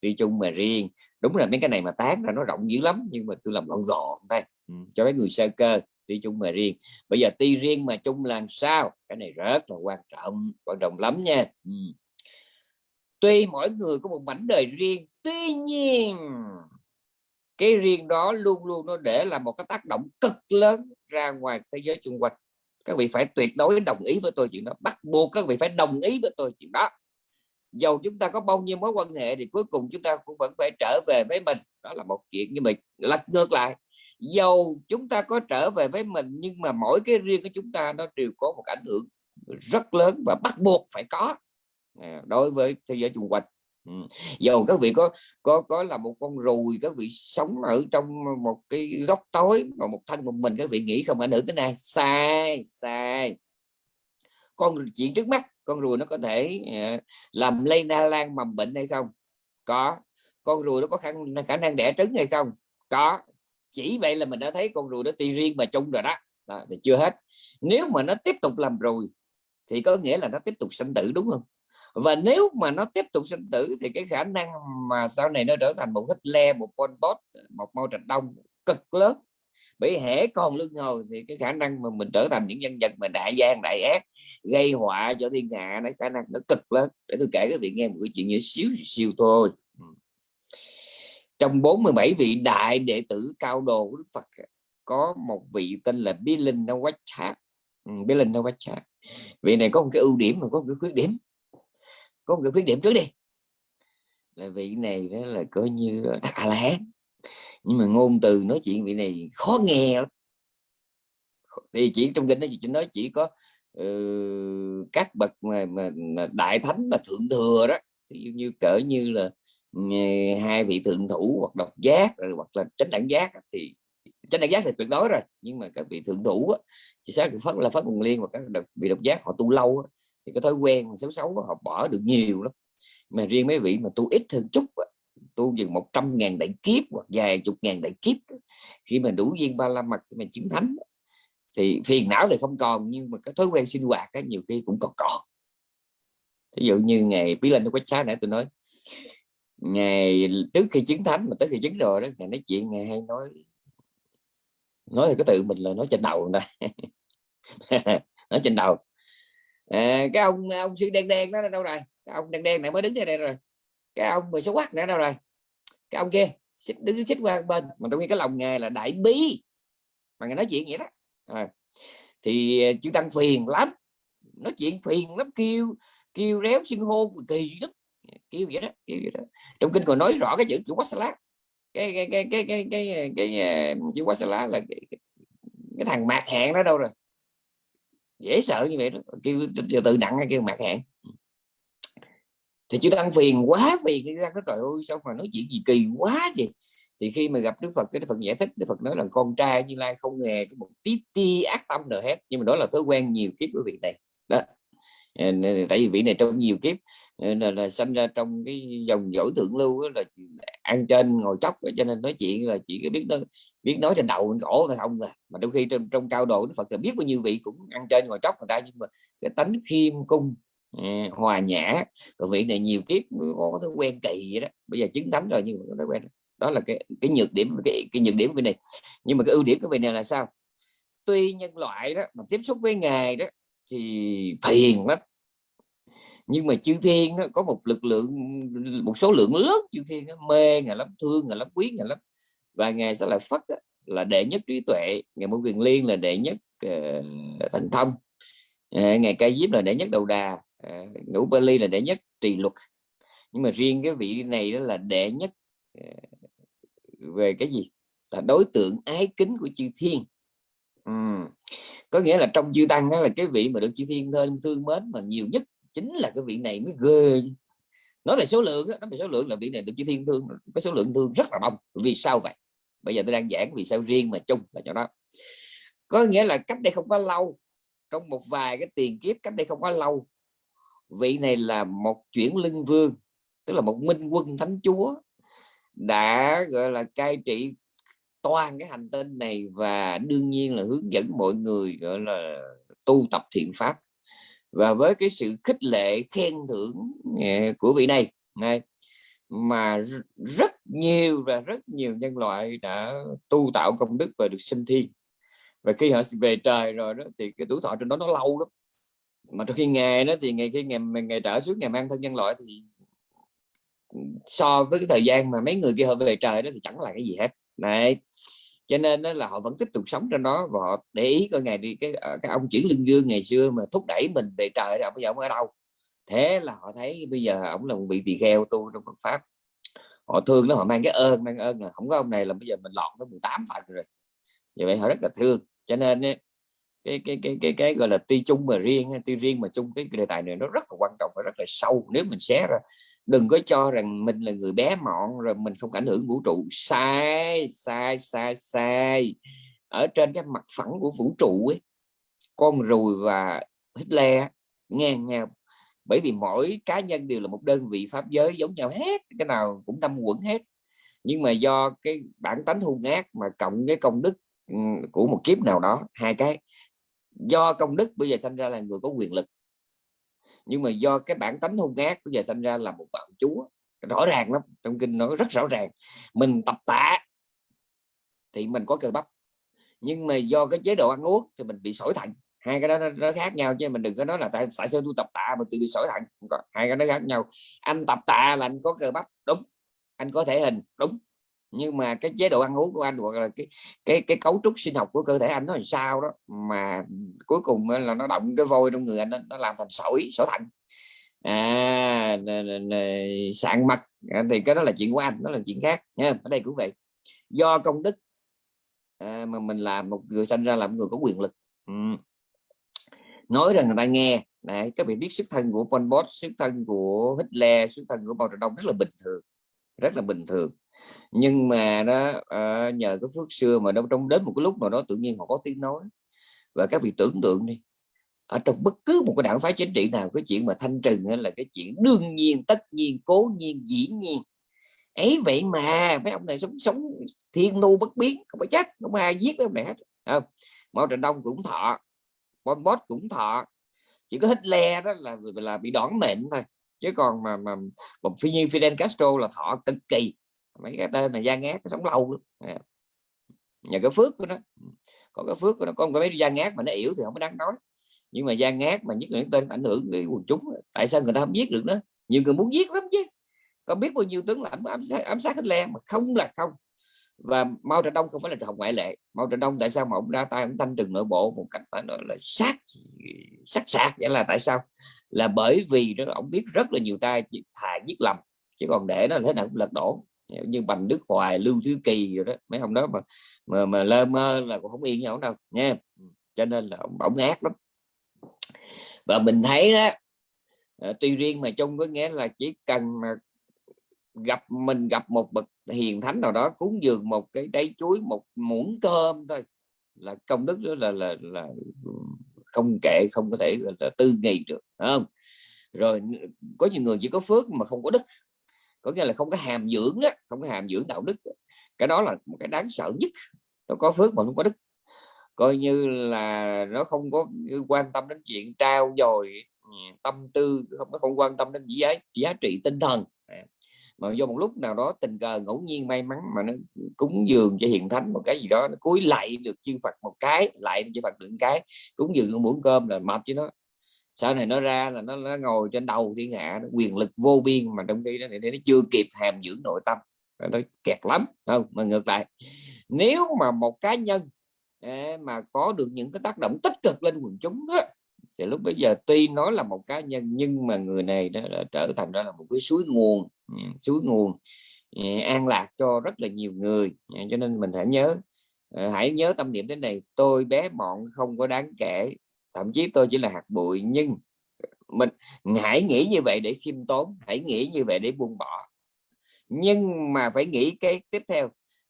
Đi chung mà riêng đúng là mấy cái này mà tán ra nó rộng dữ lắm nhưng mà tôi làm gọn gọn đây ừ, cho mấy người sơ cơ tuy chung mà riêng. Bây giờ tuy riêng mà chung làm sao? Cái này rất là quan trọng quan trọng lắm nha. Ừ. tuy mỗi người có một mảnh đời riêng tuy nhiên cái riêng đó luôn luôn nó để là một cái tác động cực lớn ra ngoài thế giới xung quanh. Các vị phải tuyệt đối đồng ý với tôi chuyện đó bắt buộc các vị phải đồng ý với tôi chuyện đó dầu chúng ta có bao nhiêu mối quan hệ thì cuối cùng chúng ta cũng vẫn phải trở về với mình. Đó là một chuyện như mình lật ngược lại. Dầu chúng ta có trở về với mình, nhưng mà mỗi cái riêng của chúng ta nó đều có một ảnh hưởng rất lớn và bắt buộc phải có. À, đối với thế giới xung quanh. Ừ. Dầu các vị có có có là một con ruồi, các vị sống ở trong một cái góc tối mà một thân một mình, các vị nghĩ không ảnh hưởng đến ai sai sai con chuyện trước mắt con ruồi nó có thể uh, làm lây na lan mầm bệnh hay không? Có. Con ruồi nó có khả, khả năng đẻ trứng hay không? Có. Chỉ vậy là mình đã thấy con ruồi nó ti riêng mà chung rồi đó. đó thì chưa hết. Nếu mà nó tiếp tục làm ruồi thì có nghĩa là nó tiếp tục sinh tử đúng không? Và nếu mà nó tiếp tục sinh tử thì cái khả năng mà sau này nó trở thành một Hitler một Pol Pot một Mao Trạch Đông cực lớn bởi hễ còn lưng ngồi thì cái khả năng mà mình trở thành những nhân vật mà đại gian đại ác gây họa cho thiên hạ nó khả năng nó cực lớn. Để tôi kể các vị nghe một cái chuyện như xíu xíu thôi. Ừ. Trong 47 vị đại đệ tử cao đồ của Đức Phật, có một vị tên là Bilin Nawachat ừ, Bilin Nawachat vị này có một cái ưu điểm mà có một cái khuyết điểm. Có một cái khuyết điểm trước đi. Là vị này đó là coi như a la nhưng mà ngôn từ nói chuyện vị này khó nghe lắm. Thì chỉ trong kinh đó chỉ nói chỉ có uh, các bậc mà, mà, mà đại thánh và thượng thừa đó. Thì như cỡ như là uh, hai vị thượng thủ hoặc độc giác rồi hoặc là chánh đẳng giác thì chánh đẳng giác thì tuyệt đối rồi. Nhưng mà các vị thượng thủ á, chỉ xác phát là phát nguồn liên và các độc, vị độc giác họ tu lâu á, thì cái thói quen xấu xấu họ bỏ được nhiều lắm. Mà riêng mấy vị mà tu ít hơn chút á, tu dừng một trăm ngàn đại kiếp hoặc vài chục ngàn đại kiếp khi mà đủ duyên ba la mật thì mình chứng thánh thì phiền não thì không còn nhưng mà cái thói quen sinh hoạt cái nhiều khi cũng còn còn. Ví dụ như ngày bí lên nó quách sáng nãy tôi nói ngày trước khi chứng thánh mà tới khi chứng rồi đó ngày nói chuyện ngày hay nói nói thì cái tự mình là nói trên đầu người nói trên đầu. À, cái ông ông sư đen đen đó đâu rồi? Cái ông đen đen này mới đứng đây, đây rồi. Cái ông mà số quát nữa đâu rồi? Cái ông kia xích đứng xích qua bên. Mà trong khi cái lòng nghề là đại bí mà người nói chuyện vậy đó. À, thì ờ, chữ tăng phiền lắm. Nói chuyện phiền lắm kêu kêu réo xưng hô kỳ lắm. Kêu vậy đó kêu vậy đó. Trong kinh còn nói rõ cái chữ chữ quá lá cái cái cái cái cái cái, cái, cái chữ quá lá là cái, cái, cái thằng mạc hẹn đó đâu rồi? Dễ sợ như vậy đó. Kêu từ nặng kêu mạc hẹn? Thì chú tăng phiền quá phiền đi ra cái trời ơi sao mà nói chuyện gì kỳ quá vậy? Thì khi mà gặp Đức Phật cái Đức Phật giải thích Đức Phật nói là con trai Như Lai không hề có một tí ti ác tâm nào hết nhưng mà đó là thói quen nhiều kiếp của vị này. Đó. Ờ, tại vì vị này trong nhiều kiếp ờ, là, là sinh ra trong cái dòng dõi thượng lưu là ăn trên ngồi chóc cho nên nói chuyện là chỉ biết nói biết nói trên đầu cổ là không à. Mà đôi khi trong, trong cao độ Đức Phật là biết bao nhiêu vị cũng ăn trên ngồi chóc người ta nhưng mà cái tánh khiêm cung hòa nhã. Còn vị này nhiều kiếp có thói quen kỳ vậy đó. Bây giờ chứng thánh rồi nhưng mà có thói quen. Đó là cái cái nhược điểm cái, cái nhược điểm của này. Nhưng mà cái ưu điểm của vị này là sao? Tuy nhân loại đó mà tiếp xúc với ngài đó thì phiền lắm. Nhưng mà chư thiên nó có một lực lượng một số lượng lớn chư thiên nó mê ngài lắm thương ngài lắm quý ngài lắm. Và ngài sẽ là phất là đệ nhất trí tuệ. Ngài môn quyền liên là đệ nhất ờ, uh, thành thông. Uh, ngài ca diếp là đệ nhất đầu đà. À, ngũ ba là đệ nhất trì luật. Nhưng mà riêng cái vị này đó là đệ nhất à, về cái gì? Là đối tượng ái kính của chư thiên. Ừ. có nghĩa là trong chư tăng đó là cái vị mà được chư thiên thương thương mến mà nhiều nhất chính là cái vị này mới ghê. Nói về số lượng đó, nói về số lượng là vị này được chư thiên thương cái số lượng thương rất là đông. Vì sao vậy? Bây giờ tôi đang giảng vì sao riêng mà chung là cho đó. Có nghĩa là cách đây không có lâu trong một vài cái tiền kiếp cách đây không có lâu vị này là một chuyển lưng vương, tức là một minh quân thánh chúa, đã, gọi là, cai trị toàn cái hành tinh này và đương nhiên là hướng dẫn mọi người, gọi là, tu tập thiện pháp. Và với cái sự khích lệ, khen thưởng ờ, của vị này này, mà rất nhiều và rất nhiều nhân loại đã tu tạo công đức và được sinh thiên và khi họ về trời rồi đó, thì cái tuổi thọ trên đó nó lâu lắm mà khi nghề đó thì ngày khi ngày ngày trở xuống ngày mang thân nhân loại thì so với cái thời gian mà mấy người kia họ về trời đó thì chẳng là cái gì hết. Này cho nên đó là họ vẫn tiếp tục sống trên đó và họ để ý coi ngày đi cái ờ, cái ông chuyển lưng dương ngày xưa mà thúc đẩy mình về trời đó bây giờ ông ở đâu? Thế là họ thấy bây giờ ông là một vị tỳ kheo tu trong Phật pháp. Họ thương nó họ mang cái ơn mang ơn là không có ông này là bây giờ mình lọt tới 18 tầng rồi. Vậy vậy họ rất là thương. Cho nên ấy, cái cái cái cái, cái gọi là tuy chung mà riêng tuy riêng mà chung cái đề tài này nó rất là quan trọng và rất là sâu. Nếu mình xé ra đừng có cho rằng mình là người bé mọn rồi mình không ảnh hưởng vũ trụ. Sai sai sai sai. Ở trên cái mặt phẳng của vũ trụ ấy con rùi và Hitler ngang nhau. Bởi vì mỗi cá nhân đều là một đơn vị pháp giới giống nhau hết cái nào cũng năm quẩn hết. Nhưng mà do cái bản tánh hung ác mà cộng cái công đức ừ, của một kiếp nào đó hai cái do công đức bây giờ sinh ra là người có quyền lực. Nhưng mà do cái bản tánh hung ác bây giờ sinh ra là một bạo chúa. Rõ ràng lắm trong kinh nó rất rõ ràng. Mình tập tạ thì mình có cơ bắp. Nhưng mà do cái chế độ ăn uống thì mình bị sỏi thận. Hai cái đó nó, nó khác nhau chứ mình đừng có nói là tại, tại sao tôi tập tạ mà tôi bị sỏi thận. Hai cái nó khác nhau. Anh tập tạ là anh có cơ bắp. Đúng. Anh có thể hình. Đúng nhưng mà cái chế độ ăn uống của anh hoặc là cái cái cái cấu trúc sinh học của cơ thể anh nó làm sao đó mà cuối cùng là nó động cái vôi trong người anh nó, nó làm thành sỏi sỏi thận. À sạn mật à, thì cái đó là chuyện của anh đó là chuyện khác nha ở đây cũng vậy do công đức à, mà mình làm một người sinh ra làm người có quyền lực. Ừ. nói rằng người ta nghe này các vị biết xuất thân của Pol Pot xuất thân của Hitler xuất thân của Mao Trạch Đông rất là bình thường rất là bình thường nhưng mà đó à, nhờ cái phước xưa mà đâu trong đến một cái lúc nào đó tự nhiên họ có tiếng nói. Và các vị tưởng tượng đi ở trong bất cứ một cái đảng phái chính trị nào cái chuyện mà thanh trừng là cái chuyện đương nhiên tất nhiên cố nhiên dĩ nhiên. Ấy vậy mà mấy ông này sống sống thiên nu bất biến không phải chắc không ai giết mấy ông này hết không? Mao Trạch Đông cũng thọ Pol Pot cũng thọ. Chỉ có Hitler đó là là bị đón mệnh thôi chứ còn mà mà một phi như Fidel Castro là thọ cực kỳ mấy cái tên mà gian ngát sống lâu lắm. Dạ. Nhờ cái phước của nó. Có cái phước của nó có cái mấy gian ngát mà nó yếu thì không có đáng nói. Nhưng mà gian ngát mà nhất là những tên ảnh hưởng cái quần chúng tại sao người ta không giết được nữa nhiều người muốn giết lắm chứ. Có biết bao nhiêu tướng lãnh ám, ám sát Hitler mà không là không. Và Mao Trạch Đông không phải là trường ngoại lệ. Mao Trạch Đông tại sao mà ông ra tay ông thanh trừng nội bộ một cách phải nói là sát sát sạc vậy là tại sao? Là bởi vì đó ông biết rất là nhiều tay thà giết lầm chứ còn để nó thế nào cũng lật đổ như Bành Đức Hoài Lưu Thứ Kỳ rồi đó mấy ông đó mà mà, mà lơ mơ là cũng không yên nhau đâu nha ừ, cho nên là ông bỗng ác lắm. Và mình thấy đó ờ, tuy riêng mà chung có nghĩa là chỉ cần mà gặp mình gặp một bậc hiền thánh nào đó cúng dường một cái đáy chuối một muỗng cơm thôi là công đức đó là là là không kệ không có thể là tư nghị được không? Rồi có nhiều người chỉ có phước mà không có đức có nghĩa là không có hàm dưỡng đó, không có hàm dưỡng đạo đức. Cái đó là một cái đáng sợ nhất. Nó có phước mà không có đức. Coi như là nó không có quan tâm đến chuyện trao dồi ừ, tâm tư, không, nó không quan tâm đến giá giá trị tinh thần. À, mà do một lúc nào đó tình cờ ngẫu nhiên may mắn mà nó cúng dường cho hiện thánh một cái gì đó, nó cúi lại được chư Phật một cái lại chư Phật được cái, cúng dường nó muỗng cơm là mập chứ nó sau này nó ra là nó, nó ngồi trên đầu thiên hạ nó quyền lực vô biên mà trong khi đó thì nó chưa kịp hàm dưỡng nội tâm. Nó kẹt lắm không? Mà ngược lại nếu mà một cá nhân à, mà có được những cái tác động tích cực lên quần chúng đó thì lúc bây giờ tuy nói là một cá nhân nhưng mà người này đã, đã trở thành ra là một cái suối nguồn ừ, suối nguồn à, an lạc cho rất là nhiều người. À, cho nên mình hãy nhớ hãy nhớ tâm niệm đến này tôi bé mọn không có đáng kể thậm chí tôi chỉ là hạt bụi, nhưng mình hãy nghĩ như vậy để khiêm tốn hãy nghĩ như vậy để buông bỏ. Nhưng mà phải nghĩ cái tiếp theo,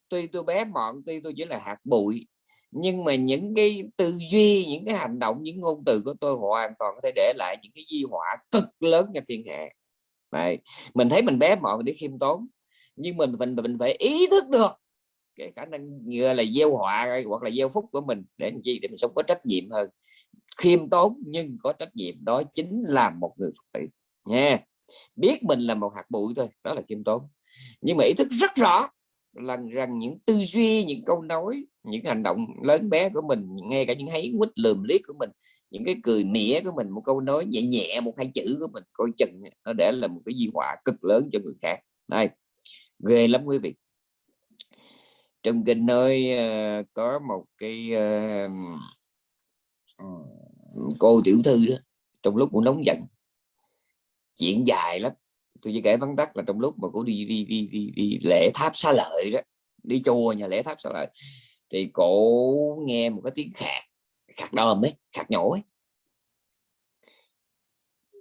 tuy tôi bé mọn, tuy tôi chỉ là hạt bụi, nhưng mà những cái tư duy, những cái hành động, những ngôn từ của tôi hoàn toàn có thể để lại những cái di họa cực lớn cho thiên hạ. Đấy. mình thấy mình bé mọn để khiêm tốn, nhưng mình mình mình phải ý thức được cái khả năng như là gieo họa hoặc là gieo phúc của mình để làm chi? Để mình sống có trách nhiệm hơn khiêm tốn nhưng có trách nhiệm đó chính là một người phật tử nha. Biết mình là một hạt bụi thôi đó là khiêm tốn. Nhưng mà ý thức rất rõ là rằng những tư duy những câu nói những hành động lớn bé của mình ngay cả những hấy quýt lườm liếc của mình những cái cười mỉa của mình một câu nói nhẹ nhẹ một hai chữ của mình coi chừng nó để là một cái di họa cực lớn cho người khác. Đây ghê lắm quý vị. Trong kinh nơi uh, ờ, có một cái uh, cô tiểu thư đó trong lúc cũng nóng giận. Chuyện dài lắm. Tôi chỉ kể vắn tắt là trong lúc mà cô đi đi đi đi, đi lễ tháp xá lợi đó đi chùa nhà lễ tháp xá lợi thì cổ nghe một cái tiếng khạc khạc đờm ấy khạc nhổ ấy.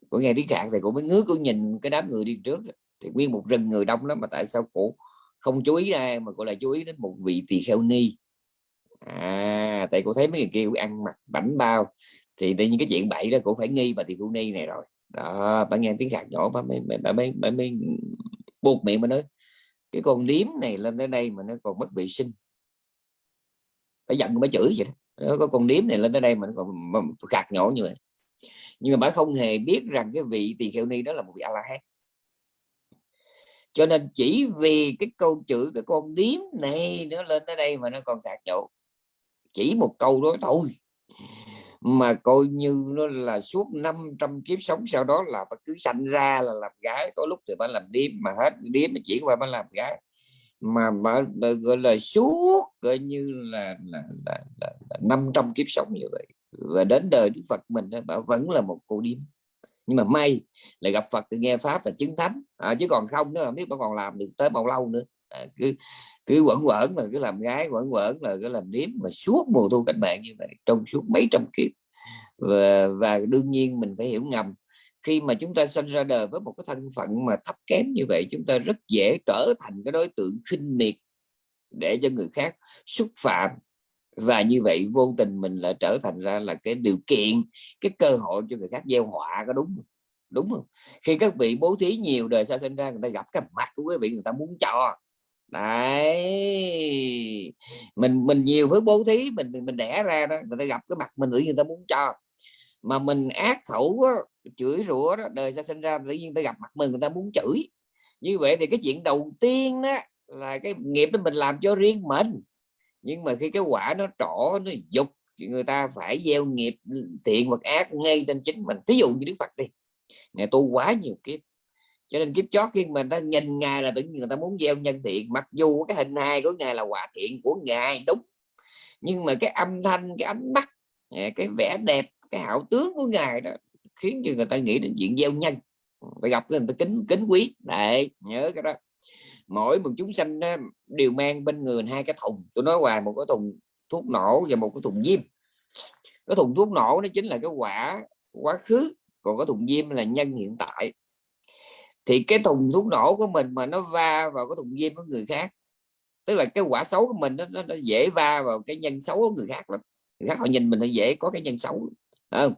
Cổ nghe tiếng khạc thì cổ mới ngứa cổ nhìn cái đám người đi trước thì nguyên một rừng người đông lắm mà tại sao cổ không chú ý ra mà cô lại chú ý đến một vị tỳ kheo ni. À tại cô thấy mấy người kia ăn mặc bảnh bao thì tự nhiên cái chuyện bậy đó cũng phải nghi bà thì thu ni này rồi. Đó bà nghe tiếng gạt nhỏ bà mới bà mới, bà mới buộc miệng mà nói cái con điếm này lên tới đây mà nó còn mất vệ sinh. Phải giận mới chửi vậy đó. Có con điếm này lên tới đây mà nó còn gạt nhỏ như vậy. Nhưng mà bà không hề biết rằng cái vị tỳ kheo ni đó là một vị a la hán cho nên chỉ vì cái câu chữ cái con điếm này nó lên tới đây mà nó còn gạt nhổ chỉ một câu đó thôi mà coi như nó là suốt 500 kiếp sống sau đó là bà cứ sanh ra là làm gái có lúc thì bà làm điếm mà hết điếm mà chuyển qua bà làm gái. Mà bà, bà gọi là suốt coi như là là, là, là, là 500 kiếp sống như vậy. Và đến đời Đức Phật mình bà vẫn là một cô điếm. Nhưng mà may là gặp Phật thì nghe pháp và chứng thánh. À, chứ còn không nữa không biết bà còn làm được tới bao lâu nữa à, cứ cứ quẩn quẩn là cứ làm gái quẩn quẩn là cứ làm điếm mà suốt mùa thu cách mạng như vậy trong suốt mấy trăm kiếp. Và, và đương nhiên mình phải hiểu ngầm khi mà chúng ta sinh ra đời với một cái thân phận mà thấp kém như vậy chúng ta rất dễ trở thành cái đối tượng khinh miệt để cho người khác xúc phạm. Và như vậy vô tình mình lại trở thành ra là cái điều kiện cái cơ hội cho người khác gieo họa có đúng không? đúng không? Khi các vị bố thí nhiều đời sau sinh ra người ta gặp cái mặt của quý vị người ta muốn cho đấy. Mình mình nhiều với bố thí mình mình đẻ ra đó người ta gặp cái mặt mình nghĩ người ta muốn cho. Mà mình ác khẩu đó, chửi rủa đó đời ra sinh ra tự nhiên ta gặp mặt mình người ta muốn chửi. Như vậy thì cái chuyện đầu tiên đó là cái nghiệp đó mình làm cho riêng mình. Nhưng mà khi cái quả nó trỏ nó dục thì người ta phải gieo nghiệp thiện hoặc ác ngay trên chính mình. Thí dụ như đức phật đi. Ngày tu quá nhiều kiếp cho nên kiếp chót khi mà ta nhìn ngài là tự nhiên người ta muốn gieo nhân thiện mặc dù cái hình hài của ngài là hòa thiện của ngài đúng. Nhưng mà cái âm thanh cái ánh mắt à, cái vẻ đẹp cái hảo tướng của ngài đó khiến cho người ta nghĩ đến chuyện gieo nhân. Phải gặp người ta kính kính quý. Đấy nhớ cái đó. Mỗi một chúng sanh đó, đều mang bên người hai cái thùng. Tôi nói hoài một cái thùng thuốc nổ và một cái thùng diêm. Cái thùng thuốc nổ nó chính là cái quả quá khứ còn cái thùng diêm là nhân hiện tại thì cái thùng thuốc nổ của mình mà nó va vào cái thùng diêm của người khác tức là cái quả xấu của mình nó, nó, nó dễ va vào cái nhân xấu của người khác lắm. Người khác họ nhìn mình nó dễ có cái nhân xấu không?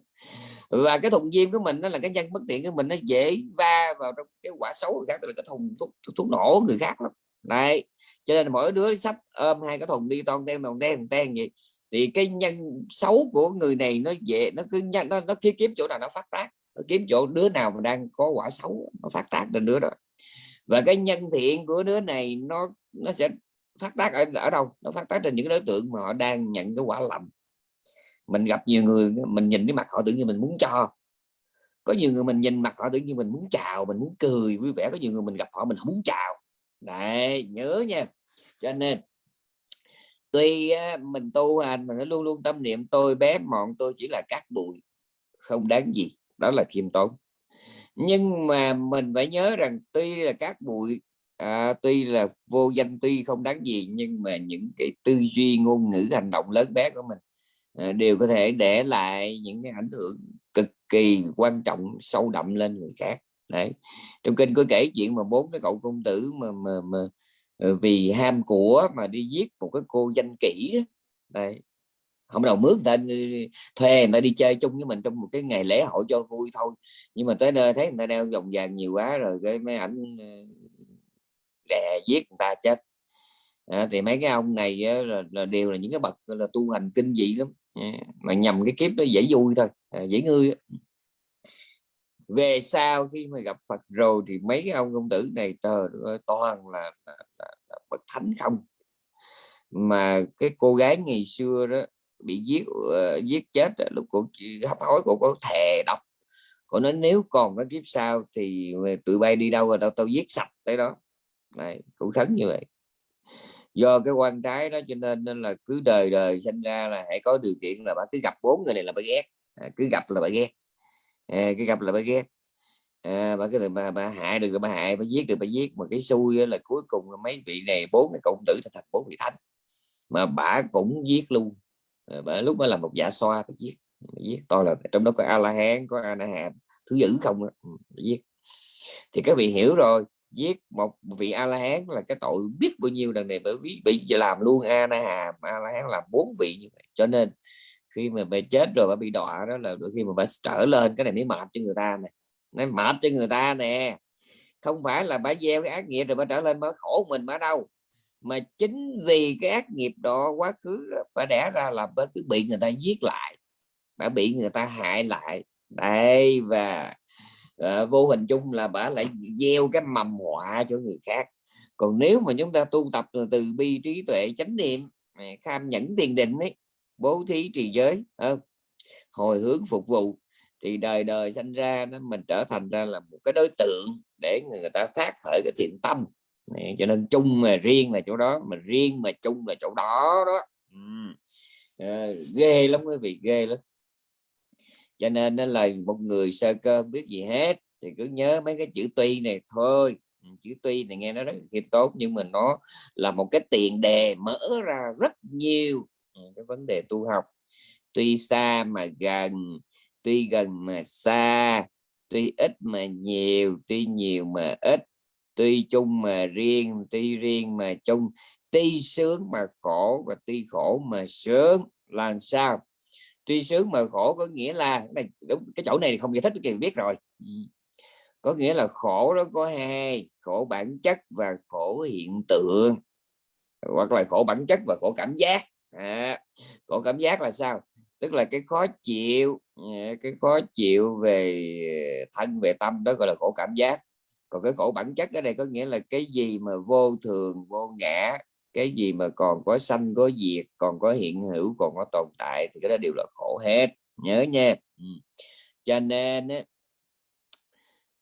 Và cái thùng diêm của mình nó là cái nhân bất tiện của mình nó dễ va vào trong cái quả xấu người khác tức là cái thùng thuốc, thuốc, thuốc nổ người khác lắm. Này cho nên mỗi đứa sách ôm hai cái thùng đi toàn ten toàn ten ten vậy. Thì cái nhân xấu của người này nó dễ nó cứ nhân nó, nó kiếm chỗ nào nó phát tác kiếm chỗ đứa nào mà đang có quả xấu, nó phát tác lên đứa đó. Và cái nhân thiện của đứa này, nó nó sẽ phát tác ở ở đâu? Nó phát tác trên những đối tượng mà họ đang nhận cái quả lầm. Mình gặp nhiều người, mình nhìn cái mặt họ tự nhiên mình muốn cho. Có nhiều người mình nhìn mặt họ tự nhiên mình muốn chào, mình muốn cười vui vẻ. Có nhiều người mình gặp họ mình không muốn chào. Đấy, nhớ nha. Cho nên, tuy mình tu hành mà nó luôn luôn tâm niệm tôi bé mọn, tôi chỉ là cát bụi, không đáng gì đó là khiêm tốn. Nhưng mà mình phải nhớ rằng tuy là các bụi à, tuy là vô danh tuy không đáng gì nhưng mà những cái tư duy ngôn ngữ hành động lớn bé của mình à, đều có thể để lại những cái ảnh hưởng cực kỳ quan trọng sâu đậm lên người khác. Đấy. Trong kinh có kể chuyện mà bốn cái cậu công tử mà mà, mà ờ, vì ham của mà đi giết một cái cô danh kỹ đấy. Không đầu mướn người ta thuê người ta đi chơi chung với mình trong một cái ngày lễ hội cho vui thôi. Nhưng mà tới nơi thấy người ta đeo vòng vàng nhiều quá rồi cái mấy ảnh ờ, đè giết người ta chết. À, thì mấy cái ông này á, là, là đều là những cái bậc là tu hành kinh dị lắm. Mà nhầm cái kiếp nó dễ vui thôi à, dễ ngươi về sau khi mà gặp Phật rồi thì mấy cái ông công tử này trời ơi, toàn là, là, là, là bậc thánh không. Mà cái cô gái ngày xưa đó bị giết uh, giết chết lúc cô hấp hối cô có thề độc. Cô nói nếu còn cái kiếp sau thì tụi bay đi đâu rồi đâu tao giết sạch tới đó. Này cũng khấn như vậy. Do cái quan trái đó cho nên nên là cứ đời đời sinh ra là hãy có điều kiện là bà cứ gặp bốn người này là bà ghét. À, cứ gặp là bà ghét. À, cứ gặp là bà ghét. À, bà cứ bà, bà hại được là bà hại bà giết được bà giết. Mà cái xui là cuối cùng là mấy vị này bốn cái cộng tử thành bốn vị thánh. Mà bà cũng giết luôn. Ờ, và lúc đó là một dạ xoa phải giết bà giết tôi là trong đó có a la hán có a na hàm thứ dữ không đó. Giết ừ, thì các vị hiểu rồi giết một vị a la hán là cái tội biết bao nhiêu lần này bởi vì bị làm luôn a na hàm a la hán làm bốn vị như vậy. Cho nên, khi mà bà chết rồi, bà bị đọa đó là đôi khi mà bà trở lên, cái này mới mệt cho người ta này nó mệt cho người ta nè. Không phải là bà gieo cái ác nghiệp rồi bà trở lên bà khổ mình bà đâu mà chính vì cái ác nghiệp đó quá khứ bà đẻ ra là bà cứ bị người ta giết lại bà bị người ta hại lại đây và uh, vô hình chung là bà lại gieo cái mầm họa cho người khác còn nếu mà chúng ta tu tập từ, từ bi trí tuệ chánh niệm kham nhẫn tiền định ấy bố thí trì giới không? hồi hướng phục vụ thì đời đời sinh ra nó mình trở thành ra là một cái đối tượng để người ta phát khởi cái thiện tâm này, cho nên chung mà riêng là chỗ đó mà riêng mà chung là chỗ đó đó. Ừ. à, ghê lắm quý vị ghê lắm. Cho nên nó là một người sơ cơ biết gì hết thì cứ nhớ mấy cái chữ tuy này thôi. Chữ tuy này nghe nó rất khiêm tốt nhưng mà nó là một cái tiền đề mở ra rất nhiều cái vấn đề tu học. Tuy xa mà gần tuy gần mà xa tuy ít mà nhiều tuy nhiều mà ít tuy chung mà riêng tuy riêng mà chung. Tuy sướng mà khổ và tuy khổ mà sướng. Làm sao? Tuy sướng mà khổ có nghĩa là này đúng cái chỗ này không giải thích thì biết rồi. Có nghĩa là khổ đó có hai khổ bản chất và khổ hiện tượng. Hoặc là khổ bản chất và khổ cảm giác. À, khổ cảm giác là sao? Tức là cái khó chịu à, cái khó chịu về thân về tâm đó gọi là khổ cảm giác còn cái khổ bản chất ở đây có nghĩa là cái gì mà vô thường vô ngã cái gì mà còn có sanh có diệt còn có hiện hữu còn có tồn tại thì cái đó đều là khổ hết. Nhớ nha. Ừ. cho nên á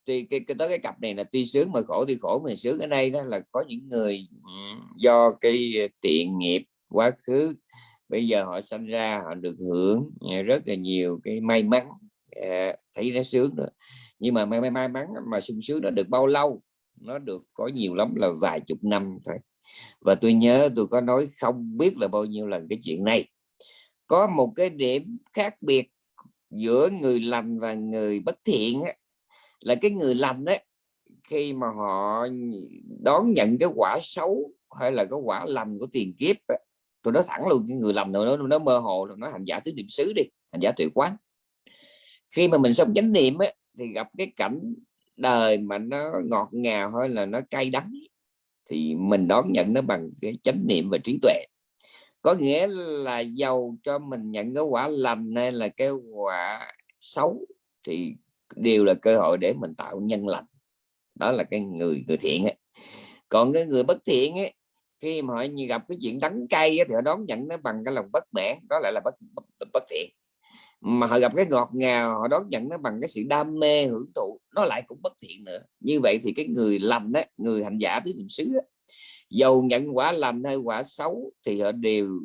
tuy cái, cái tới cái cặp này là tuy sướng mà khổ tuy khổ mà sướng ở đây đó là có những người ừ, do cái tiện nghiệp quá khứ bây giờ họ sinh ra họ được hưởng ừ, rất là nhiều cái may mắn à, thấy nó sướng nữa nhưng mà may, may, may mắn mà sung sướng nó được bao lâu nó được có nhiều lắm là vài chục năm thôi. Và tôi nhớ tôi có nói không biết là bao nhiêu lần cái chuyện này. Có một cái điểm khác biệt giữa người lành và người bất thiện á, là cái người lành đấy khi mà họ đón nhận cái quả xấu hay là cái quả lành của tiền kiếp ấy, tôi nói thẳng luôn cái người lầm nó nó mơ hồ nó hành giả tứ niệm xứ đi hành giả tuệ quán. Khi mà mình sống chánh niệm ấy, thì gặp cái cảnh đời mà nó ngọt ngào hay là nó cay đắng thì mình đón nhận nó bằng cái chánh niệm và trí tuệ. Có nghĩa là giàu cho mình nhận cái quả lành hay là cái quả xấu thì đều là cơ hội để mình tạo nhân lành. Đó là cái người người thiện ấy. còn cái người bất thiện ấy khi mà họ gặp cái chuyện đắng cay thì họ đón nhận nó bằng cái lòng bất mãn đó lại là bất, bất, bất thiện mà họ gặp cái ngọt ngào họ đón nhận nó bằng cái sự đam mê hưởng thụ nó lại cũng bất thiện nữa. Như vậy thì cái người lành đó người hành giả tứ niệm xứ đó dầu nhận quả lành hay quả xấu thì họ đều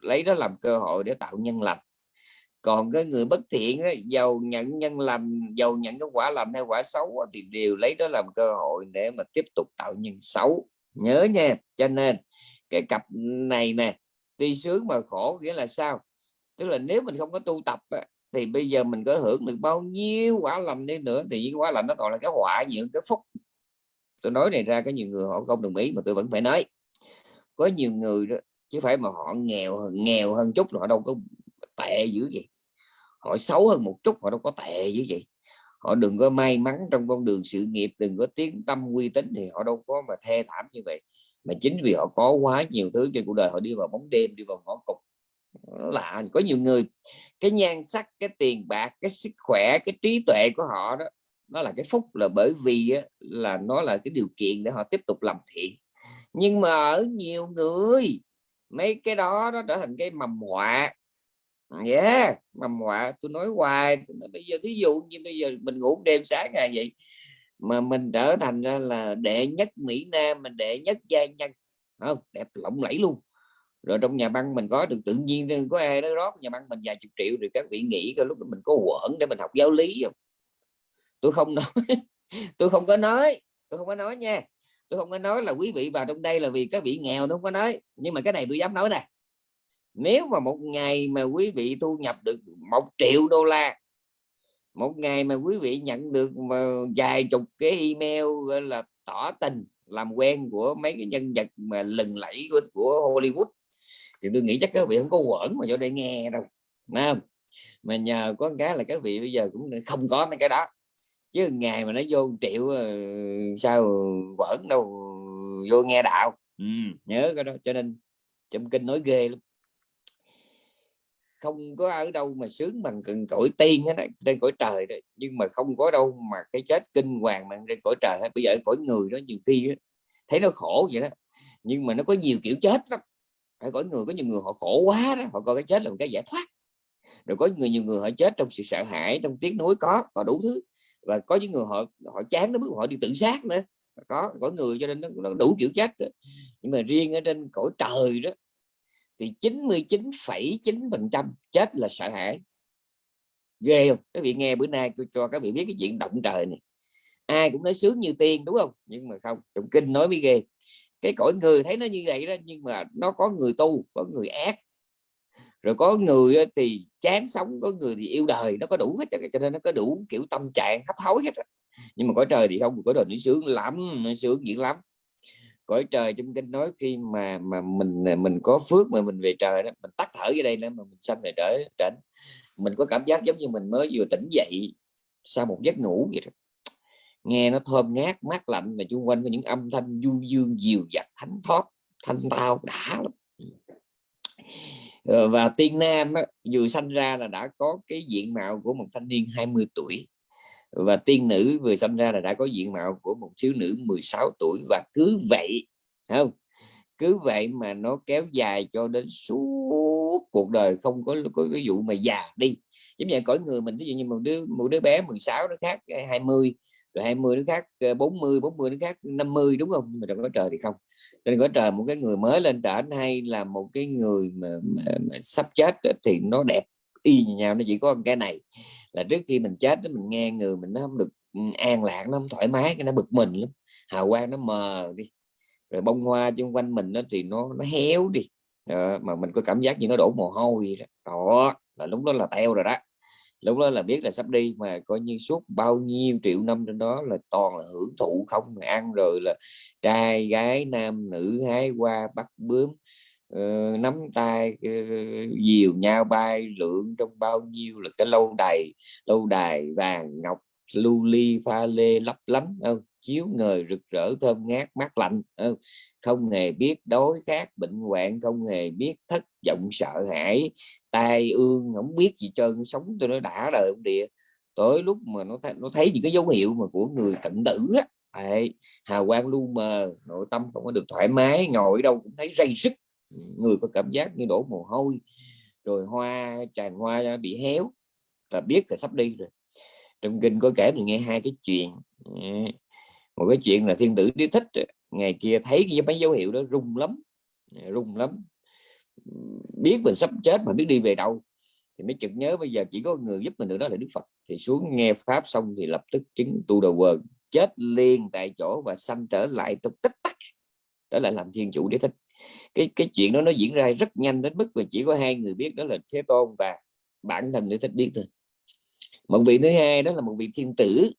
lấy đó làm cơ hội để tạo nhân lành. Còn cái người bất thiện đó, dầu nhận nhân lành dầu nhận cái quả lành hay quả xấu thì đều lấy đó làm cơ hội để mà tiếp tục tạo nhân xấu. Nhớ nha cho nên cái cặp này nè tuy sướng mà khổ nghĩa là sao? Tức là nếu mình không có tu tập thì bây giờ mình có hưởng được bao nhiêu quả lành đi nữa, thì những quả lành nó còn là cái họa những cái phúc. Tôi nói này ra, có nhiều người họ không đồng ý mà tôi vẫn phải nói. Có nhiều người đó, chứ phải mà họ nghèo nghèo hơn chút họ đâu có tệ dữ vậy. Họ xấu hơn một chút, họ đâu có tệ dữ vậy. Họ đừng có may mắn trong con đường sự nghiệp, đừng có tiếng tâm uy tín thì họ đâu có mà thê thảm như vậy. Mà chính vì họ có quá nhiều thứ trên cuộc đời, họ đi vào bóng đêm, đi vào ngõ cục là có nhiều người cái nhan sắc cái tiền bạc cái sức khỏe cái trí tuệ của họ đó nó là cái phúc là bởi vì á, là nó là cái điều kiện để họ tiếp tục làm thiện. Nhưng mà ở nhiều người mấy cái đó nó trở thành cái mầm họa. Yeah mầm họa tôi nói hoài bây giờ thí dụ như bây giờ mình ngủ đêm sáng ngày vậy mà mình trở thành ra là đệ nhất Mỹ Nam mình đệ nhất gia nhân không đẹp lộng lẫy luôn rồi trong nhà băng mình có được tự nhiên có ai đó rót nhà băng mình vài chục triệu rồi các vị nghĩ cái lúc đó mình có quẩn để mình học giáo lý không? Tôi không nói tôi không có nói tôi không có nói nha. Tôi không có nói là quý vị vào trong đây là vì các vị nghèo tôi không có nói. Nhưng mà cái này tôi dám nói nè. Nếu mà một ngày mà quý vị thu nhập được một triệu đô la một ngày mà quý vị nhận được mà vài chục cái email gọi là tỏ tình làm quen của mấy cái nhân vật mà lừng lẫy của, của Hollywood thì tôi nghĩ chắc các vị không có quẩn mà vô đây nghe đâu Đúng không? mà nhờ có cái là các vị bây giờ cũng không có mấy cái đó. Chứ ngày mà nó vô triệu ờ, sao quẩn đâu vô nghe đạo. Ừ, nhớ cái đó cho nên trong kinh nói ghê lắm. Không có ở đâu mà sướng bằng cần cõi tiên hết trên cõi trời đấy nhưng mà không có đâu mà cái chết kinh hoàng bằng trên cõi trời hết. Bây giờ cõi người đó nhiều khi đó, thấy nó khổ vậy đó. Nhưng mà nó có nhiều kiểu chết lắm phải có người có nhiều người họ khổ quá đó họ coi cái chết là một cái giải thoát. Rồi có người nhiều người họ chết trong sự sợ hãi trong tiếng núi có có đủ thứ. Và có những người họ họ chán nó bước họ đi tự sát nữa. Có có người cho nên nó, nó đủ kiểu chết nhưng mà riêng ở trên cõi trời đó thì 99,9 phần trăm chết là sợ hãi. Ghê không? Các vị nghe bữa nay tôi cho các vị biết cái chuyện động trời này. Ai cũng nói sướng như tiên đúng không? Nhưng mà không trong kinh nói mới ghê cái cõi người thấy nó như vậy đó, nhưng mà nó có người tu, có người ác. Rồi có người thì chán sống, có người thì yêu đời, nó có đủ hết cho nên nó có đủ kiểu tâm trạng hấp hối hết nhưng mà cõi trời thì không có đời nó sướng lắm, nó sướng dữ lắm. Cõi trời trong kinh nói khi mà mà mình à, mình có phước mà mình về trời đó, mình tắt thở ở đây nữa mà mình sanh về trở trển mình có cảm giác giống như mình mới vừa tỉnh dậy sau một giấc ngủ vậy đó nghe nó thơm ngát mát lạnh mà xung quanh có những âm thanh du dương dịu dặt thánh thoát thanh tao đã lắm. Ờ, và tiên nam á, vừa sanh ra là đã có cái diện mạo của một thanh niên 20 tuổi và tiên nữ vừa sanh ra là đã có diện mạo của một thiếu nữ 16 tuổi và cứ vậy không? Cứ vậy mà nó kéo dài cho đến suốt cuộc đời không có có cái vụ mà già đi. Giống như cõi người mình ví dụ như một đứa một đứa bé 16 nó khác 20 rồi 20 đứa khác ờ, 40 40 đứa khác 50 đúng không? Nhưng mà đừng có trời thì không. Nên có trời một cái người mới lên trển hay là một cái người mà, mà, mà sắp chết thì nó đẹp y như nhau nó chỉ có cái này. Là trước khi mình chết mình nghe người mình nó không được ừ, an lạc nó không thoải mái cái nó bực mình lắm. Hào quang nó mờ đi rồi bông hoa xung quanh mình nó thì nó nó héo đi. Đó, mà mình có cảm giác như nó đổ mồ hôi đó. đó là lúc đó là teo rồi đó lúc đó là biết là sắp đi mà coi như suốt bao nhiêu triệu năm trên đó là toàn là hưởng thụ không ăn rồi là trai gái nam nữ hái qua bắt bướm uh, nắm tay uh, dìu nhau bay lượn trong bao nhiêu là cái lâu đài lâu đài vàng ngọc lưu ly pha lê lấp lánh không chiếu ngời rực rỡ thơm ngát mát lạnh ừ, không? hề biết đói khát bệnh hoạn không hề biết thất vọng sợ hãi tai ương không biết gì trơn sống tôi nó đã đời ông địa. Tới lúc mà nó thấy, nó thấy những cái dấu hiệu mà của người cận tử á Đấy, hào quang lu mờ nội tâm không có được thoải mái ngồi đâu cũng thấy dây sức người có cảm giác như đổ mồ hôi rồi hoa tràn hoa bị héo là biết là sắp đi rồi. Trong kinh có kể mình nghe hai cái chuyện ừ, một cái chuyện là thiên tử đế thích ngày kia thấy cái mấy dấu hiệu đó rung lắm à, rung lắm. Biết mình sắp chết mà biết đi về đâu. Thì mới chợt nhớ bây giờ chỉ có người giúp mình được đó là Đức Phật. Thì xuống nghe pháp xong thì lập tức chứng tu đầu quần, chết liền tại chỗ và sanh trở lại trong tích tắc. Đó là làm thiên chủ đế thích. Cái cái chuyện đó nó diễn ra rất nhanh đến mức mà chỉ có hai người biết đó là Thế Tôn và bản thân đế thích biết thôi. Một vị thứ hai đó là một vị thiên tử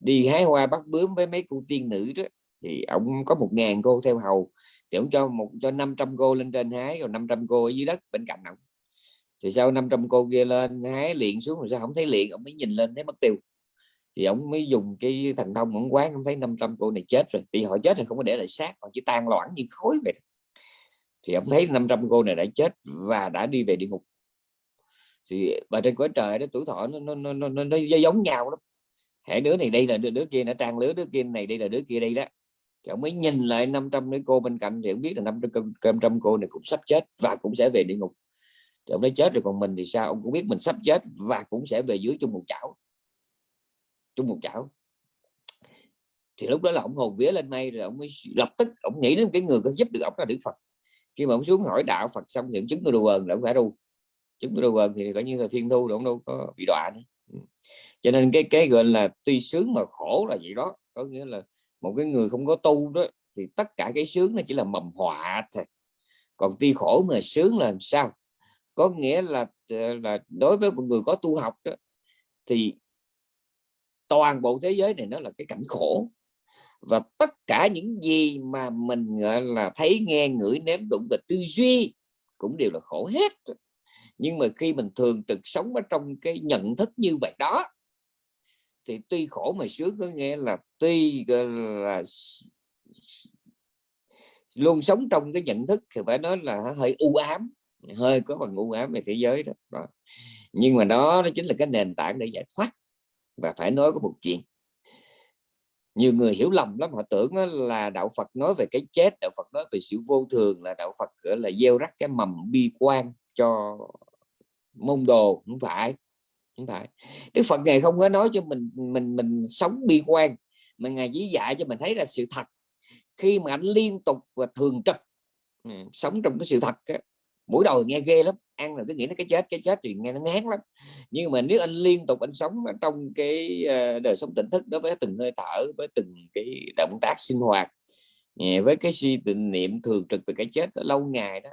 đi hái hoa bắt bướm với mấy cô tiên nữ đó thì ông có một ngàn cô theo hầu thì ông cho một cho 500 cô lên trên hái rồi 500 cô ở dưới đất bên cạnh ông. Thì sau 500 cô kia lên hái liền xuống rồi sao không thấy liền ông mới nhìn lên thấy mất tiêu. Thì ông mới dùng cái thần thông ông quán ông thấy 500 cô này chết rồi. Vì họ chết rồi không có để lại xác họ chỉ tan loãng như khối vậy thì ông thấy 500 cô này đã chết và đã đi về địa ngục. Thì và trên cõi trời đó tuổi thọ nó nó nó, nó, nó, nó giống nhau lắm hãy đứa này đi là đứa, đứa kia nó trang lứa đứa kia này đi là đứa kia đi đó. Thì ông mới nhìn lại 500 đứa cô bên cạnh thì ông biết là 500, 500 cô này cũng sắp chết và cũng sẽ về địa ngục. Thì ông nói chết rồi còn mình thì sao? Ông cũng biết mình sắp chết và cũng sẽ về dưới chung một chảo. Chung một chảo. Thì lúc đó là ông hồn vía lên mây rồi ông mới lập tức ông nghĩ đến cái người có giúp được ông là Đức Phật. Khi mà ông xuống hỏi đạo Phật xong thì chứng đồ quần là ông phải ru chứng đồ quần thì coi như là thiên thu ông đâu có bị đọa nữa. Ừ cho nên cái cái gọi là tuy sướng mà khổ là vậy đó. Có nghĩa là một cái người không có tu đó thì tất cả cái sướng nó chỉ là mầm họa thôi. Còn tuy khổ mà sướng là làm sao? Có nghĩa là ờ, là đối với một người có tu học đó, thì toàn bộ thế giới này nó là cái cảnh khổ. Và tất cả những gì mà mình gọi là thấy nghe ngửi nếm đụng và tư duy cũng đều là khổ hết. Nhưng mà khi mình thường trực sống ở trong cái nhận thức như vậy đó thì tuy khổ mà sướng có nghĩa là tuy là luôn sống trong cái nhận thức thì phải nói là hơi u ám hơi có phần u ám về thế giới đó, đó. nhưng mà đó nó chính là cái nền tảng để giải thoát và phải nói có một chuyện nhiều người hiểu lầm lắm họ tưởng là đạo Phật nói về cái chết đạo Phật nói về sự vô thường là đạo Phật gọi là gieo rắc cái mầm bi quan cho môn đồ không phải không phải Đức Phật ngày không có nói cho mình mình mình sống bi quan mà ngài chỉ dạy cho mình thấy là sự thật. Khi mà anh liên tục và thường trực ừ, sống trong cái sự thật á, mỗi đầu nghe ghê lắm ăn là cứ nghĩ nó cái chết cái chết thì nghe nó ngán lắm. Nhưng mà nếu anh liên tục anh sống trong cái ờ, đời sống tỉnh thức đối với từng hơi thở với từng cái động tác sinh hoạt ừ, với cái suy tình niệm thường trực về cái chết lâu ngày đó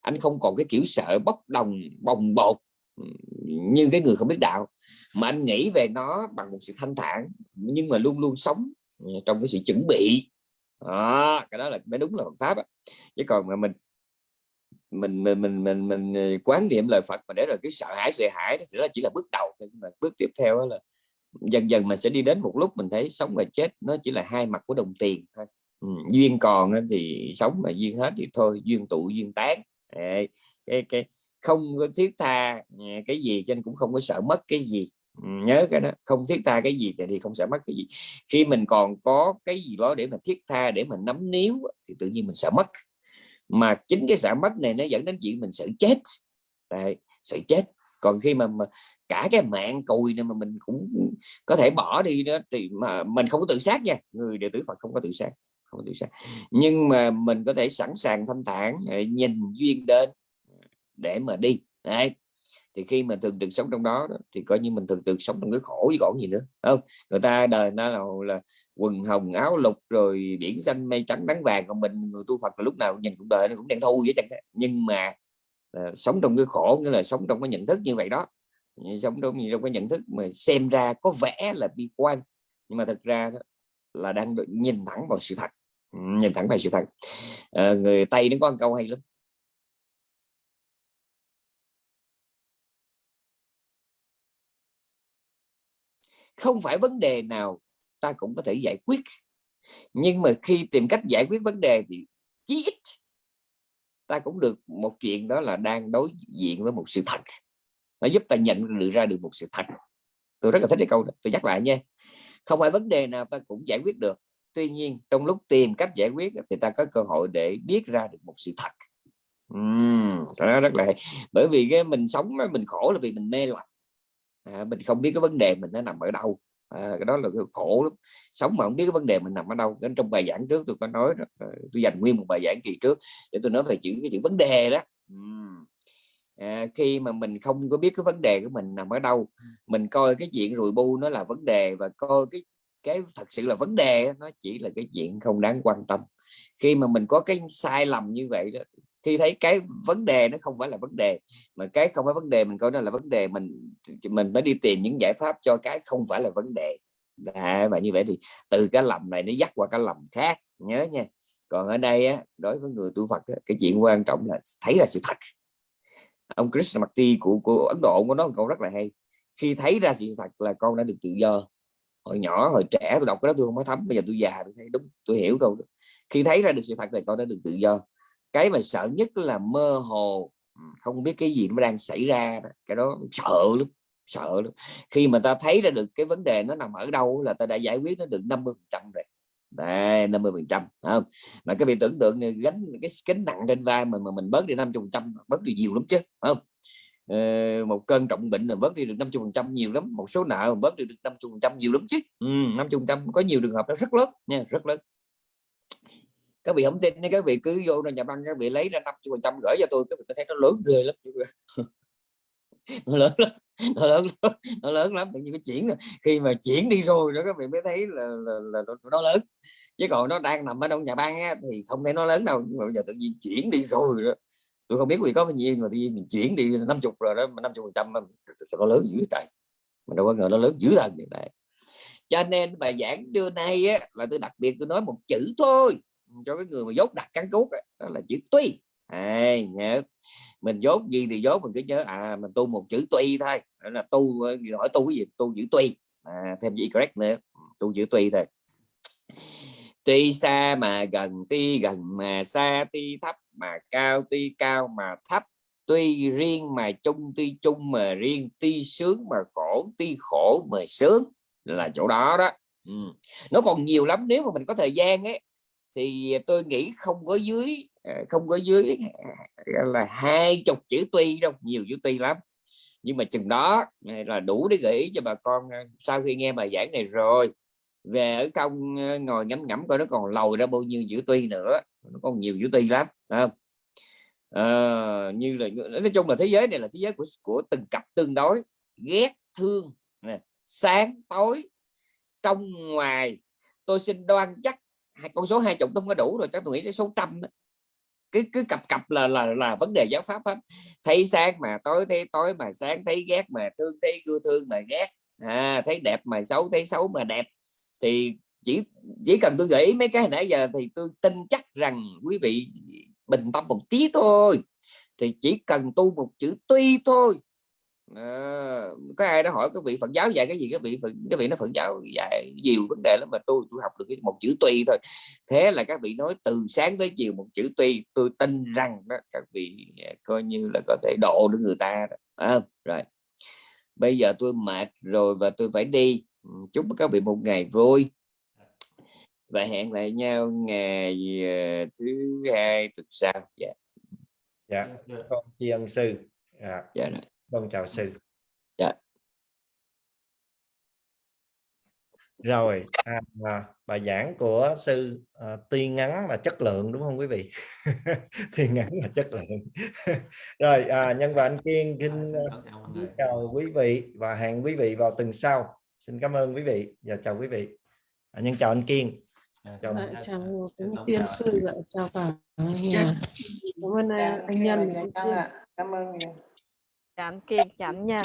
anh không còn cái kiểu sợ bốc đồng bồng bột như cái người không biết đạo. Mà anh nghĩ về nó bằng một sự thanh thản nhưng mà luôn luôn sống ờ, trong cái sự chuẩn bị. Đó, cái đó là mới đúng là Phật pháp chứ còn mà mình mình mình mình mình mình ờ, quán niệm lời Phật mà để rồi cái sợ hãi sợ hãi đó chỉ là bước đầu thôi. Mà bước tiếp theo là dần dần mình sẽ đi đến một lúc mình thấy sống và chết nó chỉ là hai mặt của đồng tiền thôi. Ừ, duyên còn thì sống mà duyên hết thì thôi duyên tụ duyên tán. Cái cái không có thiết tha à, cái gì cho nên cũng không có sợ mất cái gì. Ừ, nhớ cái đó không thiết tha cái gì thì không sợ mất cái gì. Khi mình còn có cái gì đó để mà thiết tha để mình nắm níu thì tự nhiên mình sợ mất. Mà chính cái sợ mất này nó dẫn đến chuyện mình sợ chết. Đấy, sợ chết. Còn khi mà, mà cả cái mạng cùi này mà mình cũng có thể bỏ đi đó thì mà mình không có tự sát nha. Người đệ tử Phật không có tự sát không có tự sát. Nhưng mà mình có thể sẵn sàng thanh thản à, nhìn duyên đến để mà đi. Đấy. thì khi mà thường trực sống trong đó, đó thì coi như mình thường trực sống trong cái khổ chứ còn gì nữa không? Người ta đời nó là, là quần hồng áo lục rồi biển xanh mây trắng nắng vàng còn mình người tu Phật là lúc nào nhìn cuộc đời nó cũng đen thu vậy chẳng nhưng mà uh, sống trong cái khổ nghĩa là sống trong cái nhận thức như vậy đó. Sống trong, trong cái nhận thức mà xem ra có vẻ là bi quan nhưng mà thật ra đó, là đang nhìn thẳng vào sự thật. Nhìn thẳng vào sự thật. À, người tây nó có một câu hay lắm. Không phải vấn đề nào ta cũng có thể giải quyết. Nhưng mà khi tìm cách giải quyết vấn đề thì chí ít ta cũng được một chuyện đó là đang đối diện với một sự thật. Nó giúp ta nhận được ra được một sự thật. Tôi rất là thích cái câu đó. Tôi nhắc lại nha. Không phải vấn đề nào ta cũng giải quyết được. Tuy nhiên trong lúc tìm cách giải quyết thì ta có cơ hội để biết ra được một sự thật. Uhm, đó rất là hay. bởi vì cái mình sống mình khổ là vì mình mê lầm à, mình không biết cái vấn đề mình nó nằm ở đâu. À, cái đó là cái khổ lắm. Sống mà không biết cái vấn đề mình nằm ở đâu. Đến trong bài giảng trước tôi có nói ờ, tôi dành nguyên một bài giảng kỳ trước để tôi nói về chữ cái chữ vấn đề đó. À, khi mà mình không có biết cái vấn đề của mình nằm ở đâu mình coi cái chuyện rùi bu nó là vấn đề và coi cái cái thật sự là vấn đề nó chỉ là cái chuyện không đáng quan tâm. Khi mà mình có cái sai lầm như vậy đó khi thấy cái vấn đề nó không phải là vấn đề mà cái không phải vấn đề mình coi nó là vấn đề mình mình mới đi tìm những giải pháp cho cái không phải là vấn đề. À, và như vậy thì từ cái lầm này nó dắt qua cái lầm khác nhớ nha. Còn ở đây á, đối với người tu Phật á, cái chuyện quan trọng là thấy là sự thật. Ông Krishnamurti của của Ấn Độ có nói một câu rất là hay khi thấy ra sự thật là con đã được tự do. Hồi nhỏ hồi trẻ tôi đọc cái đó tôi không có thấm bây giờ tôi già tôi thấy đúng tôi hiểu câu đó. khi thấy ra được sự thật là con đã được tự do cái mà sợ nhất là mơ hồ ừ, không biết cái gì nó đang xảy ra cái đó sợ lắm sợ lắm. Khi mà ta thấy ra được cái vấn đề nó nằm ở đâu là ta đã giải quyết nó được 50 trăm rồi. Đấy, 50 phần trăm không? Mà cái việc tưởng tượng này gánh cái kính nặng trên vai mà mà mình bớt đi 50 phần trăm bớt đi nhiều lắm chứ không? Ờ, một cơn trọng bệnh là bớt đi được 50 phần trăm nhiều lắm. Một số nợ bớt đi được 50 phần trăm nhiều lắm chứ. Ừ, 50 phần trăm có nhiều trường hợp nó rất lớn nha rất lớn các vị không tin các vị cứ vô nhà băng các vị lấy ra 50 phần trăm gửi cho tôi các vị thấy nó lớn ghê lắm nó lớn lắm nó lớn lắm nó lớn lắm tự nhiên cái chuyển khi mà chuyển đi rồi đó các vị mới thấy là, là, là, là nó lớn. Chứ còn nó đang nằm ở trong nhà băng á, thì không thấy nó lớn đâu nhưng mà bây giờ tự nhiên chuyển đi rồi đó. Tôi không biết vì có bao nhiêu mà tự nhiên mình chuyển đi 50 rồi đó mà 50 phần trăm nó lớn dữ trời. Mà đâu có ngờ nó lớn dữ thần như này cho nên bài giảng trưa nay á, là tôi đặc biệt tôi nói một chữ thôi cho cái người mà dốt đặt cắn cút á, đó là chữ tuy. À, nhớ mình dốt gì thì dốt mình cứ nhớ à mình tu một chữ tuy thôi. Đó là tu hỏi tu cái gì? Tu chữ tuy. À, thêm gì correct nữa. Ừ, tu chữ tuy thôi. Tuy xa mà gần tuy gần mà xa tuy thấp mà cao tuy cao mà thấp. Tuy riêng mà chung tuy chung mà riêng. Tuy sướng mà khổ tuy khổ mà sướng. Là chỗ đó đó. Ừ. nó còn nhiều lắm. Nếu mà mình có thời gian ấy thì tôi nghĩ không có dưới ờ, không có dưới ờ, là hai chục chữ tuy đâu nhiều chữ tuy lắm. Nhưng mà chừng đó ờ, là đủ để gợi ý cho bà con sau khi nghe bài giảng này rồi về ở công ngồi ngắm ngắm coi nó còn lầu ra bao nhiêu chữ tuy nữa nó còn nhiều chữ tuy lắm không? À, như là nói chung là thế giới này là thế giới của của từng cặp tương đối ghét thương nè, sáng tối trong ngoài tôi xin đoan chắc con số hai chục không có đủ rồi chắc tôi nghĩ cái số trăm đó. cứ cứ cặp cặp là là là vấn đề giáo pháp hết. Thấy sáng mà tối thấy tối mà sáng thấy ghét mà thương thấy ưa thương mà ghét. À, thấy đẹp mà xấu thấy xấu mà đẹp. Thì chỉ chỉ cần tôi gợi mấy cái nãy giờ thì tôi tin chắc rằng quý vị bình tâm một tí thôi. Thì chỉ cần tu một chữ tuy thôi. Ờ, có ai đó hỏi các vị Phật giáo dạy cái gì các vị Phật các vị nói Phật giáo dạy nhiều vấn đề lắm mà tôi tôi học được cái một chữ tuy thôi. Thế là các vị nói từ sáng tới chiều một chữ tuy tôi tin rằng đó các vị à, coi như là có thể độ được người ta đó. À, rồi. Bây giờ tôi mệt rồi và tôi phải đi. Ừ, chúc các vị một ngày vui. Và hẹn lại nhau ngày ờ, thứ hai tuần sau. Dạ dạ. con tri ân sư. Dạ. Dạ rồi. Con chào sư. Dạ. rồi à, à, bài giảng của sư à, tuy ngắn mà chất lượng đúng không quý vị? Tuy ngắn mà chất lượng. Rồi à, nhân và anh kiên xin uh, chào quý vị và hẹn quý vị vào tuần sau. Xin cảm ơn quý vị. Và chào quý vị. À, nhân chào anh kiên. Chào Dạ, chào quý tiên sư. Chào cả nhà. Cảm ơn Dạ, anh, Nhân. Dạ. Cảm ơn nhiều. Chạm kiên chạm ạ.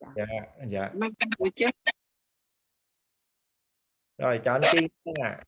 dạ dạ Mang buổi trước rồi chào anh kiên nha.